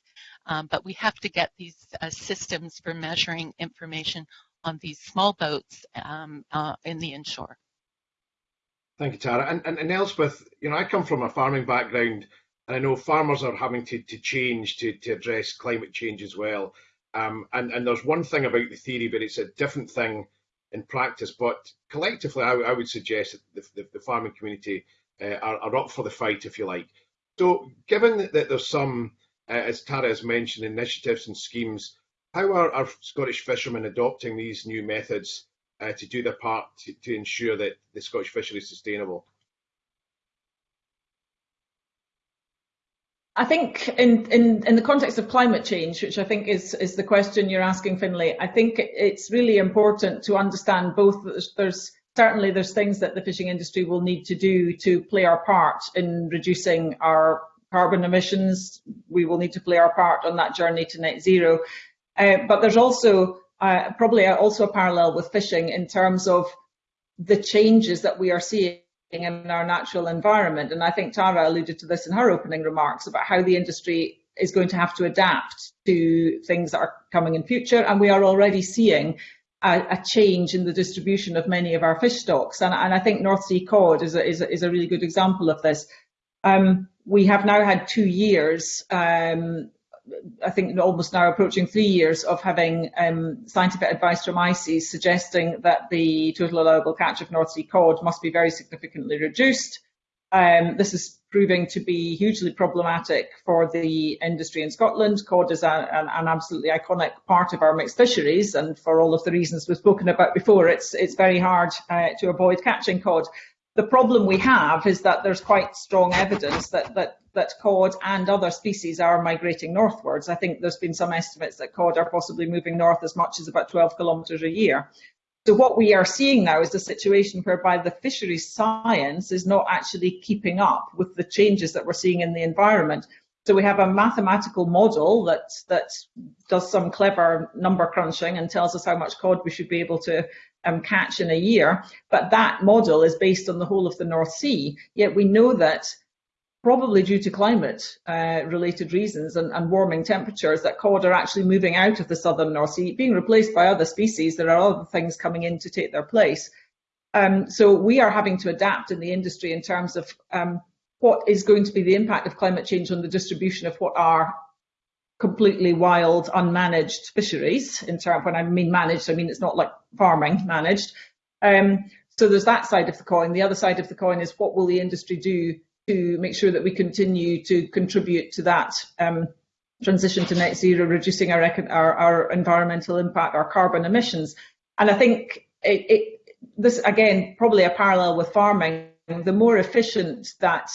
um, but we have to get these uh, systems for measuring information on these small boats um, uh, in the inshore. Thank you, Tara. And, and, and Elspeth, you know, I come from a farming background, and I know farmers are having to, to change to, to address climate change as well. Um, and, and there's one thing about the theory, but it's a different thing in practice. But collectively, I, I would suggest that the, the, the farming community uh, are, are, up for the fight, if you like. So, given that, there's some, uh, as Tara has mentioned, initiatives and schemes, how are our Scottish fishermen adopting these new methods uh, to do their part to, to ensure that the Scottish fishery is sustainable? I think in, in, in the context of climate change, which I think is, is the question you're asking, Finlay, I think it's really important to understand both there's, there's certainly there's things that the fishing industry will need to do to play our part in reducing our carbon emissions. We will need to play our part on that journey to net zero. Uh, but there's also uh, probably also a parallel with fishing in terms of the changes that we are seeing in our natural environment. And I think Tara alluded to this in her opening remarks about how the industry is going to have to adapt to things that are coming in future. And we are already seeing a, a change in the distribution of many of our fish stocks. And, and I think North Sea cod is a, is a, is a really good example of this. Um, we have now had two years um, I think almost now approaching three years of having um, scientific advice from ICES suggesting that the total allowable catch of North Sea cod must be very significantly reduced. Um, this is proving to be hugely problematic for the industry in Scotland. Cod is a, an, an, absolutely iconic part of our mixed fisheries, and for all of the reasons we've spoken about before, it's it's very hard uh, to avoid catching cod. The problem we have is that there's quite strong evidence that, that, that cod and other species are migrating northwards. I think there's been some estimates that cod are possibly moving north as much as about 12 kilometres a year. So what we are seeing now is a situation whereby the fisheries science is not actually keeping up with the changes that we're seeing in the environment. So we have a mathematical model that that does some clever number crunching and tells us how much cod we should be able to um, catch in a year. But that model is based on the whole of the North Sea. Yet we know that probably due to climate uh, related reasons and, and, warming temperatures that cod are actually moving out of the southern North Sea, being replaced by other species. There are other things coming in to take their place. Um, so we are having to adapt in the industry in terms of um, what is going to be the impact of climate change on the distribution of what are completely wild, unmanaged fisheries. In terms, when I mean managed, I mean it's not like farming managed. Um, so there's that side of the coin. The other side of the coin is what will the industry do to make sure that we continue to contribute to that um, transition to net zero, reducing our, our, our, environmental impact, our carbon emissions. And I think it, it, this, again, probably a parallel with farming. The more efficient that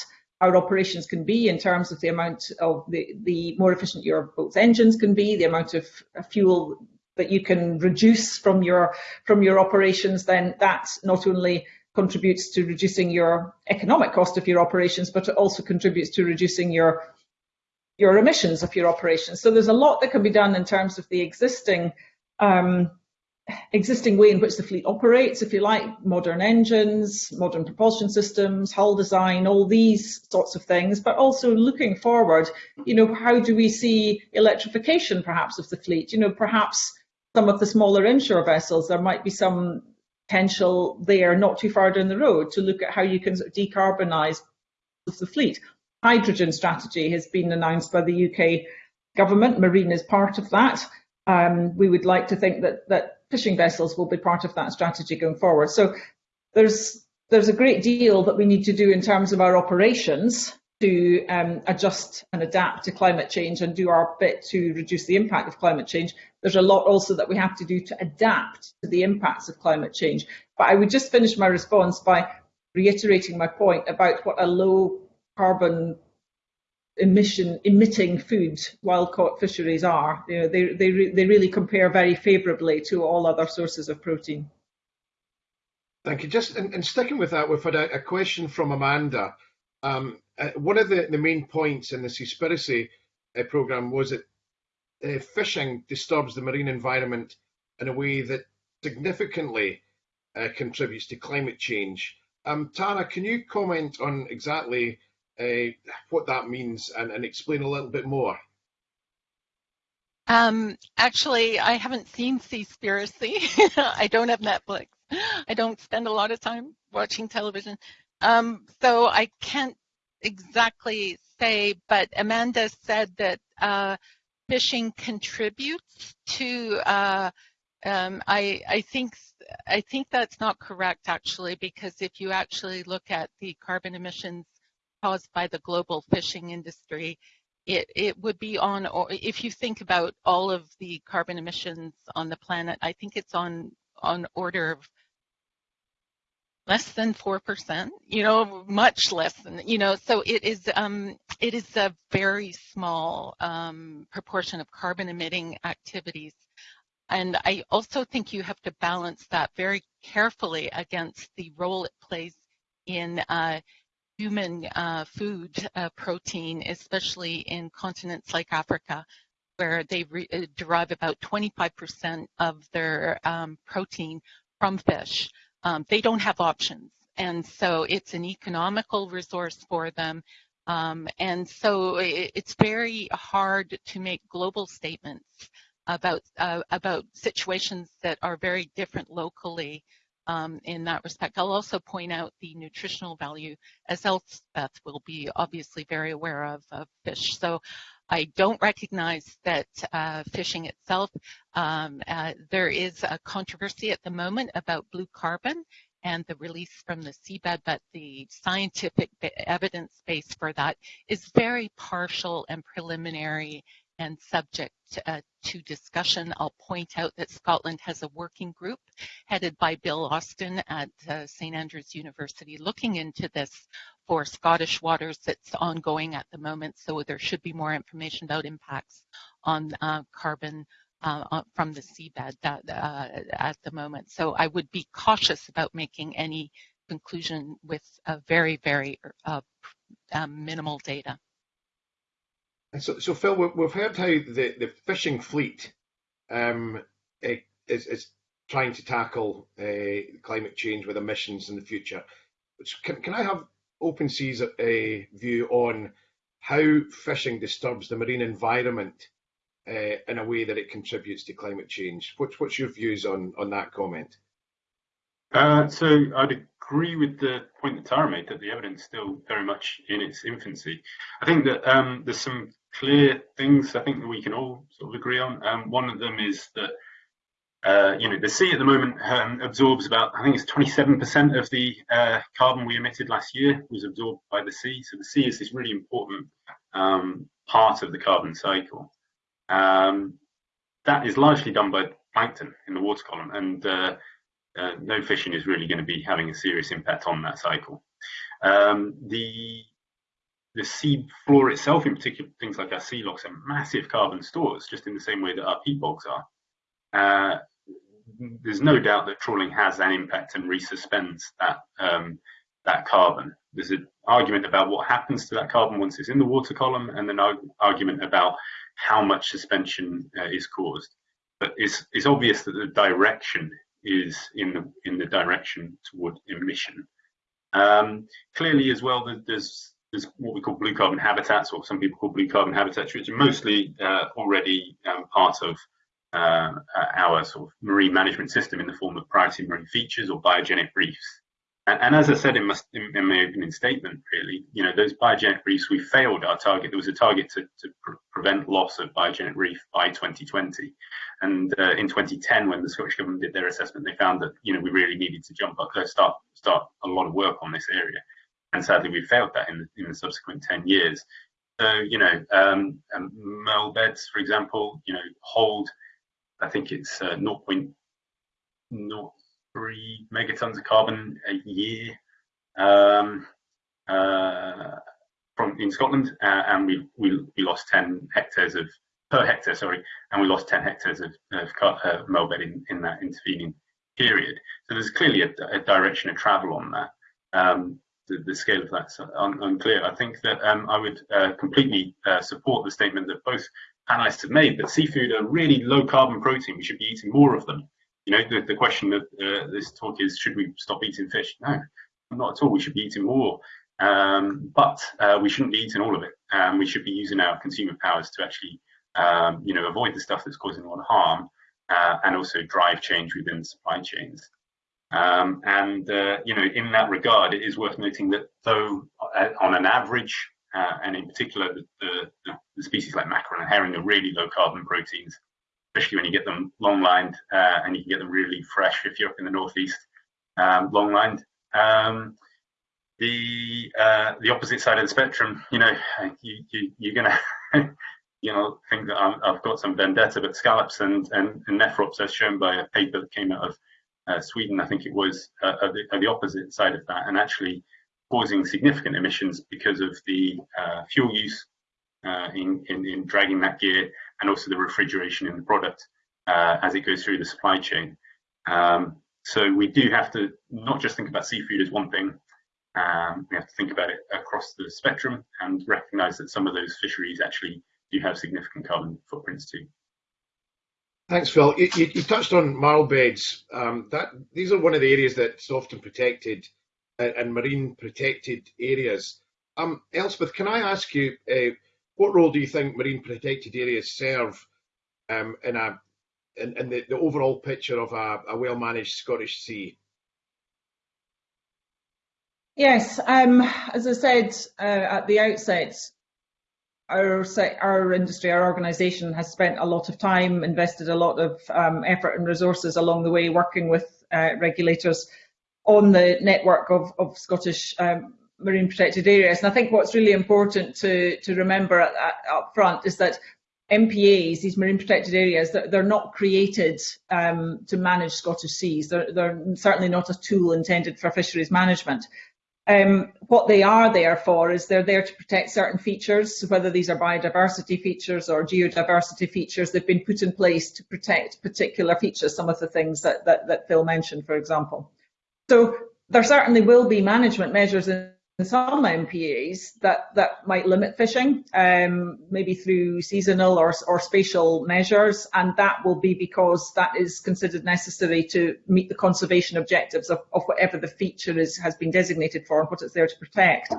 our operations can be in terms of the amount of the, the more efficient your boat's engines can be, the amount of fuel that you can reduce from your from your operations, then that not only contributes to reducing your economic cost of your operations, but it also contributes to reducing your your emissions of your operations. So there's a lot that can be done in terms of the existing um, existing way in which the fleet operates, if you like, modern engines, modern propulsion systems, hull design, all these sorts of things, but also looking forward, you know, how do we see electrification perhaps of the fleet? You know, perhaps some of the smaller inshore vessels, there might be some potential there not too far down the road to look at how you can sort of decarbonise the fleet. Hydrogen strategy has been announced by the UK government. Marine is part of that. Um, we would like to think that that fishing vessels will be part of that strategy going forward. So there's there's a great deal that we need to do in terms of our operations to um, adjust and adapt to climate change and do our bit to reduce the impact of climate change. There's a lot also that we have to do to adapt to the impacts of climate change. But I would just finish my response by reiterating my point about what a low carbon emission emitting food wild caught fisheries are. You know, they they re, they really compare very favourably to all other sources of protein. Thank you. Just and, and sticking with that, we've had a, a question from Amanda. Um, uh, one of the, the main points in the Seaspiracy uh, programme was that uh, fishing disturbs the marine environment in a way that significantly uh, contributes to climate change. Um, Tara, can you comment on exactly uh, what that means and, and, explain a little bit more? Um, actually, I haven't seen Seaspiracy. I don't have Netflix. I don't spend a lot of time watching television. Um, so I can't exactly say, but Amanda said that uh, fishing contributes to uh, um, I, I think I think that's not correct actually because if you actually look at the carbon emissions caused by the global fishing industry, it, it would be on, or if you think about all of the carbon emissions on the planet, I think it's on on order of less than 4%, you know, much less than, you know, so it is, um, it is a very small um, proportion of carbon emitting activities. And I also think you have to balance that very carefully against the role it plays in uh, human uh, food uh, protein, especially in continents like Africa, where they uh, derive about 25% of their um, protein from fish um, they don't have options. And so it's an economical resource for them. Um, and so it, it's very hard to make global statements about uh, about situations that are very different locally um, in that respect. I'll also point out the nutritional value, as Elspeth will be obviously very aware of, of fish. So I don't recognize that uh, fishing itself, um, uh, there is a controversy at the moment about blue carbon and the release from the seabed, but the scientific evidence base for that is very partial and preliminary and subject uh, to discussion. I'll point out that Scotland has a working group headed by Bill Austin at uh, St Andrews University looking into this for Scottish waters that's ongoing at the moment. So there should be more information about impacts on uh, carbon uh, from the seabed that, uh, at the moment. So I would be cautious about making any conclusion with very, very uh, um, minimal data. So, so Phil, we've heard how the, the fishing fleet um, is, is trying to tackle uh, climate change with emissions in the future. Can, can I have Open Seas a view on how fishing disturbs the marine environment uh, in a way that it contributes to climate change. What's, what's your views on, on that comment? Uh, so I'd agree with the point that Tara made that the evidence is still very much in its infancy. I think that um, there's some clear things I think that we can all sort of agree on. Um, one of them is that uh, you know, the sea at the moment um, absorbs about, I think it's 27% of the uh, carbon we emitted last year was absorbed by the sea. So the sea is this really important um, part of the carbon cycle. Um, that is largely done by plankton in the water column, and uh, uh no fishing is really going to be having a serious impact on that cycle. Um, the the sea floor itself, in particular, things like our sea lochs, are massive carbon stores, just in the same way that our peat bogs are. Uh, there's no doubt that trawling has an impact and resuspends that um, that carbon. There's an argument about what happens to that carbon once it's in the water column, and an argument about how much suspension uh, is caused. But it's it's obvious that the direction is in the in the direction toward emission. Um, clearly, as well, there's there's what we call blue carbon habitats, or some people call blue carbon habitats, which are mostly uh, already um, part of uh, our sort of marine management system in the form of priority marine features or biogenic reefs. And, and as I said in my, in my, opening statement, really, you know, those biogenic reefs, we failed our target. There was a target to, to pre prevent loss of biogenic reef by 2020. And uh, in 2010, when the Scottish Government did their assessment, they found that, you know, we really needed to jump up, uh, start, start a lot of work on this area. And sadly, we failed that in the, in the subsequent 10 years. So, you know, um, um, beds, for example, you know, hold I think it's uh, 0.03 megatons of carbon a year. Um, uh, from in Scotland, uh, and we, we we lost 10 hectares of per hectare, sorry, and we lost 10 hectares of, of uh, maerl bed in, in that intervening period. So there's clearly a, a direction of travel on that. Um, the, the, scale of that's un, unclear. I think that um, I would uh, completely uh, support the statement that both panelists have made that seafood are really low carbon protein. We should be eating more of them. You know, the, the question of uh, this talk is, should we stop eating fish? No, not at all. We should be eating more. Um, but uh, we shouldn't be eating all of it. Um, we should be using our consumer powers to actually, um, you know, avoid the stuff that's causing a lot of harm uh, and also drive change within supply chains. Um, and, uh, you know, in that regard, it is worth noting that though uh, on an average, uh, and in particular, the, the, the, species like mackerel and herring are really low carbon proteins, especially when you get them long lined uh, and you can get them really fresh if you're up in the northeast, um, long lined. Um, the uh, the opposite side of the spectrum, you know, you, you you're gonna you know think that i have got some vendetta, but scallops and, and, and nephrops, as shown by a paper that came out of uh, Sweden, I think it was, uh, are, the, are, the, opposite side of that, and actually causing significant emissions because of the uh, fuel use uh, in, in, in dragging that gear, and also the refrigeration in the product uh, as it goes through the supply chain. Um, so we do have to not just think about seafood as one thing, um, we have to think about it across the spectrum and recognize that some of those fisheries actually do have significant carbon footprints too. Thanks, Phil. You, you, you touched on maerl beds. Um, that these are one of the areas that's often protected uh, and marine protected areas. Um, Elspeth, can I ask you, uh, what role do you think marine protected areas serve um, in a in, in the, the, overall picture of a, a well managed Scottish sea? Yes, um, as I said uh, at the outset, our our industry, our organisation has spent a lot of time, invested a lot of um, effort and resources along the way, working with uh, regulators on the network of, of Scottish um, marine protected areas. And I think what's really important to to remember at, at, up front is that MPAs, these marine protected areas, they're, they're not created um, to manage Scottish seas. They're, they're certainly not a tool intended for fisheries management. Um, what they are there for is they're there to protect certain features, whether these are biodiversity features or geodiversity features. They've been put in place to protect particular features, some of the things that, that, that Phil mentioned, for example. So there certainly will be management measures in some MPAs that, that might limit fishing, um, maybe through seasonal or, or spatial measures, and that will be because that is considered necessary to meet the conservation objectives of, of whatever the feature is, has been designated for and what it's there to protect.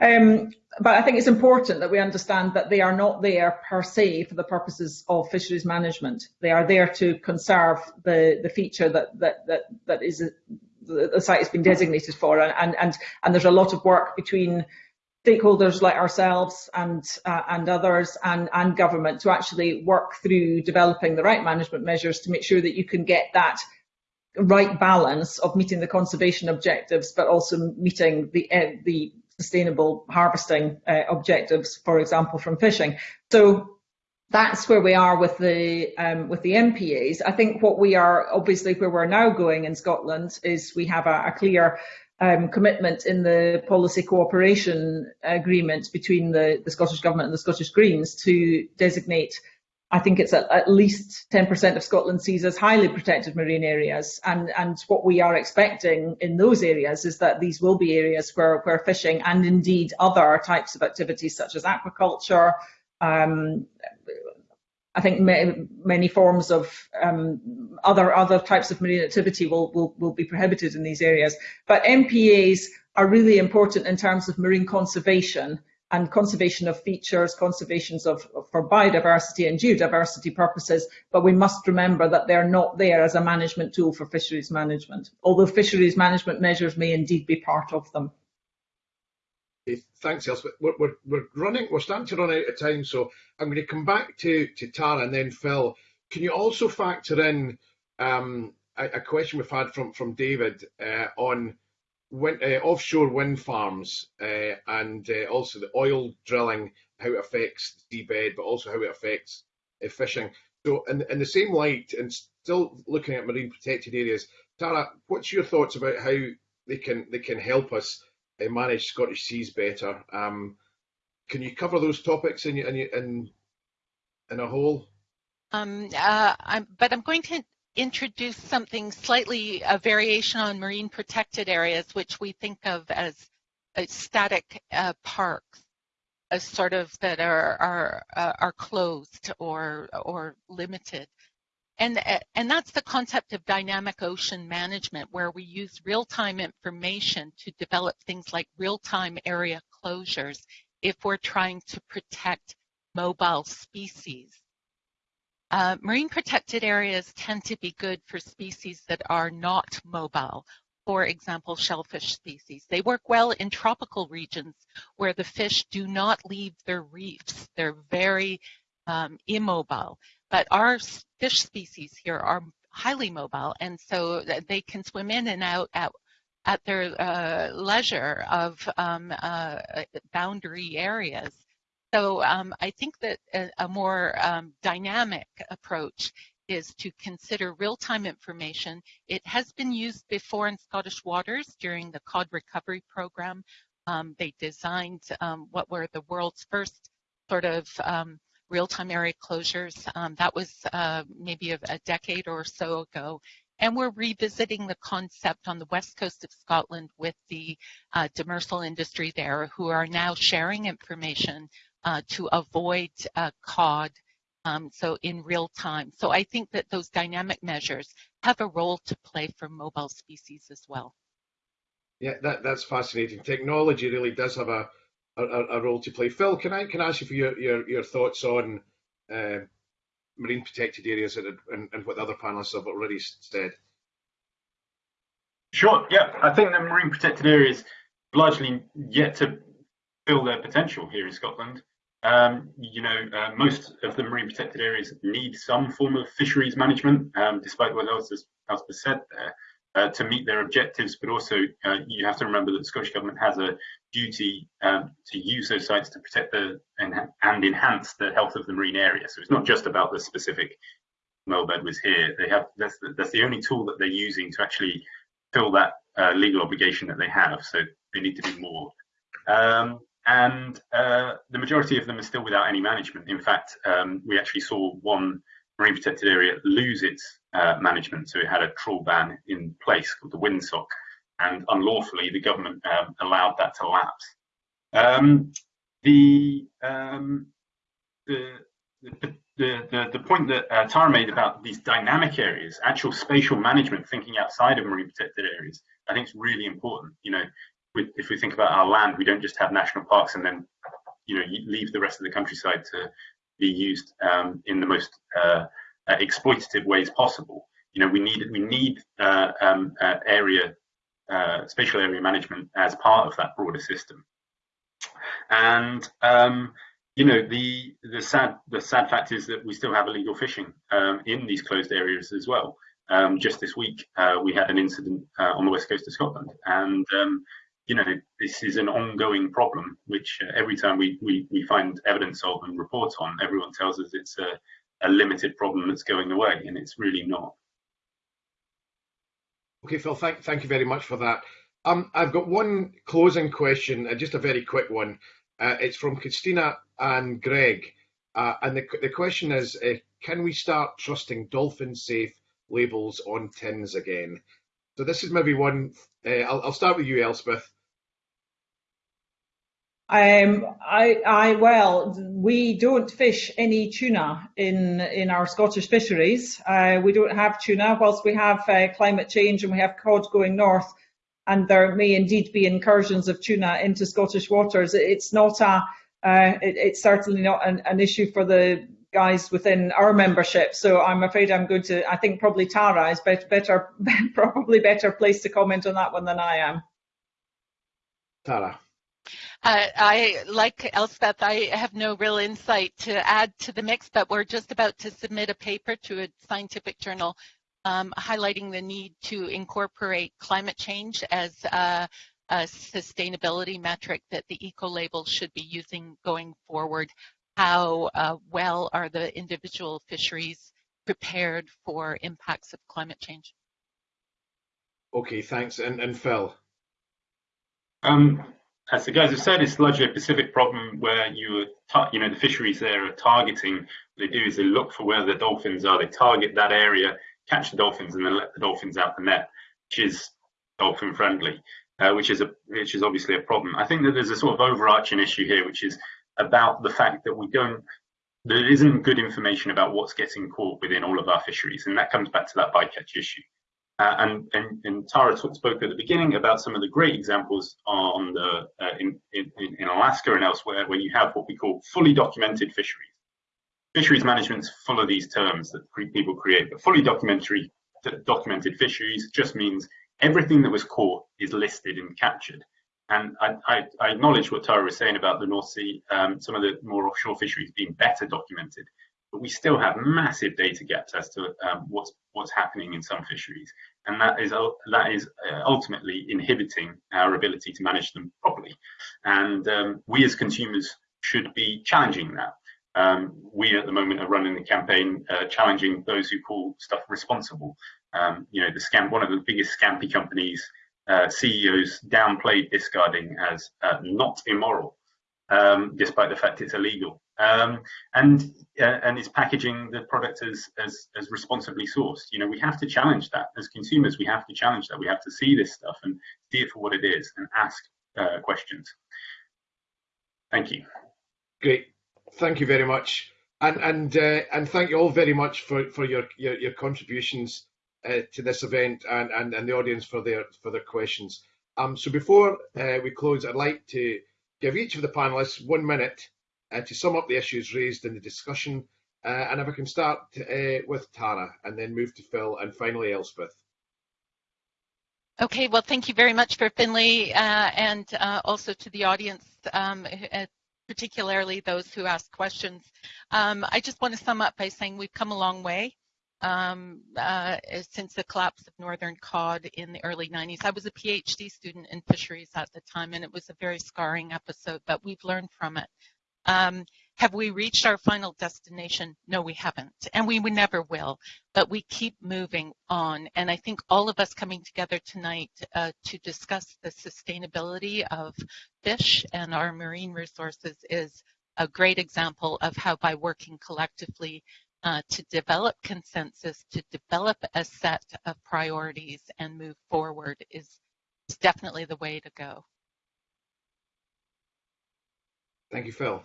Um, but I think it's important that we understand that they are not there per se for the purposes of fisheries management. They are there to conserve the, the feature that, that, that, that is the, site has been designated for, and, and, and there's a lot of work between stakeholders like ourselves and uh, and others and and government to actually work through developing the right management measures to make sure that you can get that right balance of meeting the conservation objectives but also meeting the uh, the sustainable harvesting uh, objectives for example from fishing. So that's where we are with the um, with the MPAs. I think what we are obviously where we're now going in Scotland is we have a, a clear um, commitment in the policy cooperation agreement between the, the, Scottish Government and the Scottish Greens to designate, I think it's at, at least 10% of Scotland seas as highly protected marine areas. And, and what we are expecting in those areas is that these will be areas where, where fishing and indeed other types of activities such as aquaculture, um, I think many forms of um, other other types of marine activity will, will will be prohibited in these areas. But MPAs are really important in terms of marine conservation and conservation of features, conservations of, of for biodiversity and geodiversity purposes. But we must remember that they're not there as a management tool for fisheries management, although fisheries management measures may indeed be part of them. Thanks, Elspeth. We're, we're, running, we're starting to run out of time, so I'm going to come back to, to Tara and then Phil. Can you also factor in um, a, a, question we've had from, from David uh, on uh, offshore wind farms uh, and uh, also the oil drilling, how it affects the seabed, but also how it affects uh, fishing. So, in, in the same light, and still looking at marine protected areas, Tara, what's your thoughts about how they can they can help us manage Scottish seas better. Um, can you cover those topics in in in, in a whole? Um, uh, I'm, but I'm going to introduce something slightly a variation on marine protected areas, which we think of as static uh, parks, sort of that are are uh, are closed or or limited. And, uh, and that's the concept of dynamic ocean management, where we use real-time information to develop things like real-time area closures if we're trying to protect mobile species. Uh, marine protected areas tend to be good for species that are not mobile. For example, shellfish species. They work well in tropical regions where the fish do not leave their reefs. They're very um, immobile. But our fish species here are highly mobile, and so they can swim in and out at, at their uh, leisure of um, uh, boundary areas. So um, I think that a, a more um, dynamic approach is to consider real-time information. It has been used before in Scottish waters during the cod recovery program. Um, they designed um, what were the world's first sort of um, real-time area closures. Um, that was uh, maybe a, a, decade or so ago. And we're revisiting the concept on the west coast of Scotland with the uh, demersal industry there who are now sharing information uh, to avoid uh, cod um, so in real time. So I think that those dynamic measures have a role to play for mobile species as well. Yeah, that, that's fascinating. Technology really does have a a, a, role to play. Phil, can I can I ask you for your, your, your thoughts on uh, marine protected areas and, and, and what the other panelists have already said? Sure. Yeah, I think the marine protected areas largely yet to fill their potential here in Scotland. Um, you know, uh, most of the marine protected areas need some form of fisheries management, um, despite what else has, else was said there uh, to meet their objectives, but also uh, you have to remember that the Scottish Government has a duty um, to use those sites to protect the and, and, enhance the health of the marine area. So it's not just about the specific well bed was here. They have that's the, that's the only tool that they're using to actually fill that uh, legal obligation that they have. So they need to do more. Um, and uh, the majority of them are still without any management. In fact, um, we actually saw one marine protected area lose its uh, management. So it had a trawl ban in place called the windsock, and unlawfully the government um, allowed that to lapse. Um, the, um, the, the, the, the, point that uh, Tara made about these dynamic areas, actual spatial management, thinking outside of marine protected areas, I think is really important. You know, if we think about our land, we don't just have national parks and then, you know, leave the rest of the countryside to be used um, in the most uh, uh, exploitative ways possible. You know, we need we need uh, um, uh, area uh, spatial area management as part of that broader system. And um, you know, the the sad the sad fact is that we still have illegal fishing um, in these closed areas as well. Um, just this week, uh, we had an incident on the west coast of Scotland, and um, you know, this is an ongoing problem, which uh, every time we, we, we find evidence of and report on, everyone tells us it's a, a limited problem that's going away, and it's really not. Okay, Phil, thank, thank you very much for that. Um, I've got one closing question, uh, just a very quick one. Uh, it's from Christina and Greg. Uh, and the, the question is, uh, can we start trusting dolphin safe labels on tins again? So this is maybe one, uh, I'll, I'll start with you, Elspeth. Um, I, I, well, we don't fish any tuna in in our Scottish fisheries. Uh, we don't have tuna, whilst we have uh, climate change and we have cod going north, and there may indeed be incursions of tuna into Scottish waters. It's not a, uh, it, it's certainly not an, an, issue for the guys within our membership. So I'm afraid I'm going to. I think probably Tara is better, better probably better placed to comment on that one than I am. Tara. Uh, I, like Elspeth, I have no real insight to add to the mix, but we're just about to submit a paper to a scientific journal um, highlighting the need to incorporate climate change as a, a sustainability metric that the eco-label should be using going forward. How uh, well are the individual fisheries prepared for impacts of climate change? Okay, thanks. And, and Phil? Um, as the guys have said, it's largely a Pacific problem where you, you know, the fisheries there are targeting. What they do is they look for where the dolphins are. They target that area, catch the dolphins, and then let the dolphins out the net, which is dolphin friendly, uh, which is a which is obviously a problem. I think that there's a sort of overarching issue here, which is about the fact that we don't there isn't good information about what's getting caught within all of our fisheries, and that comes back to that bycatch issue. Uh, and, and, and, Tara spoke at the beginning about some of the great examples on the, uh, in, in, in, Alaska and elsewhere where you have what we call fully documented fisheries. Fisheries management full of these terms that people create, but fully documentary, documented fisheries just means everything that was caught is listed and captured. And I, I, I acknowledge what Tara was saying about the North Sea, um, some of the more offshore fisheries being better documented but we still have massive data gaps as to um, what's what's happening in some fisheries, and that is that is uh, ultimately inhibiting our ability to manage them properly. And um, we as consumers should be challenging that. Um, we at the moment are running the campaign uh, challenging those who call stuff responsible. Um, you know, the scam, one of the biggest scampi companies, uh, CEOs downplayed discarding as uh, not immoral, um, despite the fact it's illegal um, and uh, and it's packaging the product as, as as responsibly sourced. You know, we have to challenge that as consumers. We have to challenge that. We have to see this stuff and see it for what it is and ask uh, questions. Thank you. Great, thank you very much, and and uh, and thank you all very much for for your your, your contributions uh, to this event and, and and the audience for their for their questions. Um, so before uh, we close, I'd like to give each of the panelists one minute uh, to sum up the issues raised in the discussion. Uh, and if I can start uh, with Tara and then move to Phil and finally Elspeth. Okay, well, thank you very much for Finlay uh, and uh, also to the audience, um, uh, particularly those who asked questions. Um, I just want to sum up by saying we've come a long way um, uh, since the collapse of northern cod in the early 90s. I was a PhD student in fisheries at the time, and it was a very scarring episode, but we've learned from it. Um, have we reached our final destination? No, we haven't, and we, we never will. But we keep moving on, and I think all of us coming together tonight uh, to discuss the sustainability of fish and our marine resources is a great example of how by working collectively uh, to develop consensus, to develop a set of priorities and move forward is, is definitely the way to go. Thank you, Phil.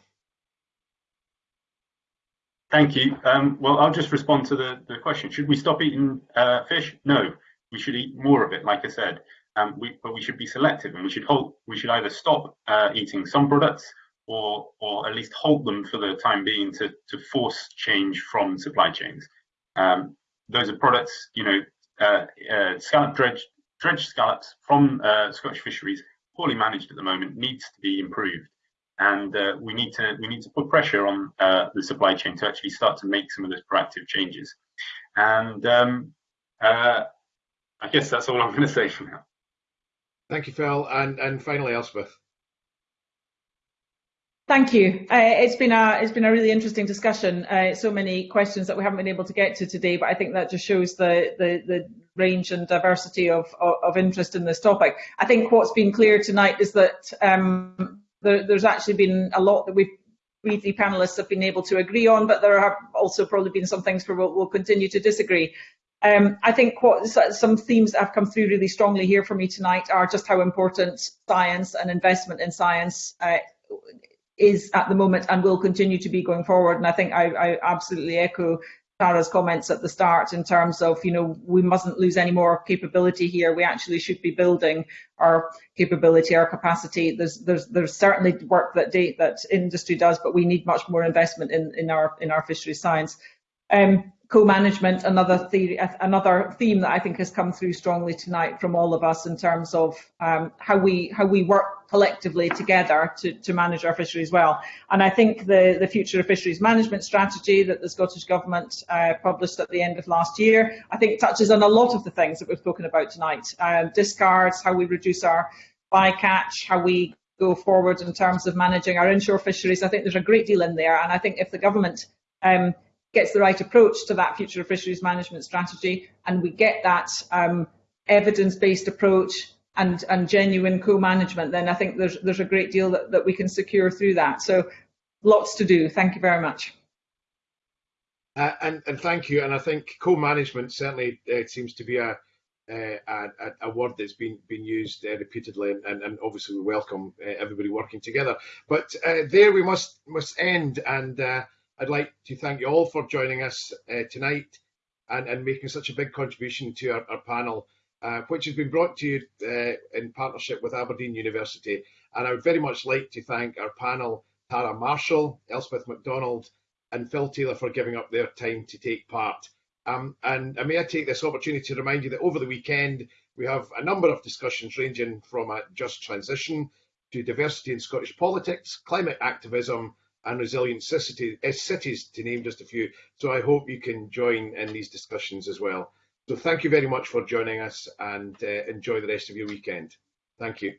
Thank you. Um, well, I'll just respond to the, the question. Should we stop eating uh, fish? No, we should eat more of it, like I said. Um, we, but we should be selective and we should hold, we should either stop uh, eating some products or, or at least halt them for the time being to, to force change from supply chains. Um, those are products, you know, uh, uh, scallop dredge, dredge scallops from uh, Scottish fisheries, poorly managed at the moment, needs to be improved and uh, we need to we need to put pressure on uh, the supply chain to actually start to make some of those proactive changes. And um, uh, I guess that's all I'm going to say for now. Thank you, Phil, and and finally, Elspeth. Thank you. Uh, it's been a it's been a really interesting discussion. Uh, so many questions that we haven't been able to get to today, but I think that just shows the the, the range and diversity of, of, of interest in this topic. I think what's been clear tonight is that um, there, there's actually been a lot that we've we three panelists have been able to agree on, but there have also probably been some things where we'll, we'll continue to disagree. Um, I think what some themes that have come through really strongly here for me tonight are just how important science and investment in science uh, is at the moment and will continue to be going forward. And I think I, I absolutely echo Tara's comments at the start in terms of, you know, we mustn't lose any more capability here. We actually should be building our capability, our capacity. There's there's there's certainly work that date that industry does, but we need much more investment in in our in our fishery science. Um, co-management, another theory, another theme that I think has come through strongly tonight from all of us in terms of um, how we how we work collectively together to, to manage our fisheries well. And I think the, the future of fisheries management strategy that the Scottish Government uh, published at the end of last year, I think touches on a lot of the things that we've spoken about tonight. Um, discards, how we reduce our bycatch, how we go forward in terms of managing our inshore fisheries. I think there's a great deal in there. And I think if the government um, gets the right approach to that future of fisheries management strategy and we get that um, evidence-based approach and, and genuine co-management, then I think there's, there's a great deal that, that we can secure through that. So lots to do. Thank you very much. Uh, and, and thank you. And I think co-management certainly uh, seems to be a, a, a, word that's been been used uh, repeatedly, and, and, obviously we welcome uh, everybody working together. But uh, there we must must end, and uh, I'd like to thank you all for joining us uh, tonight and, and making such a big contribution to our, our panel, uh, which has been brought to you uh, in partnership with Aberdeen University. And I would very much like to thank our panel, Tara Marshall, Elspeth MacDonald, and Phil Taylor for giving up their time to take part. Um, and, and may I take this opportunity to remind you that over the weekend we have a number of discussions ranging from a just transition to diversity in Scottish politics, climate activism, and resilient eh, cities, to name just a few. So I hope you can join in these discussions as well. So thank you very much for joining us and uh, enjoy the rest of your weekend. Thank you.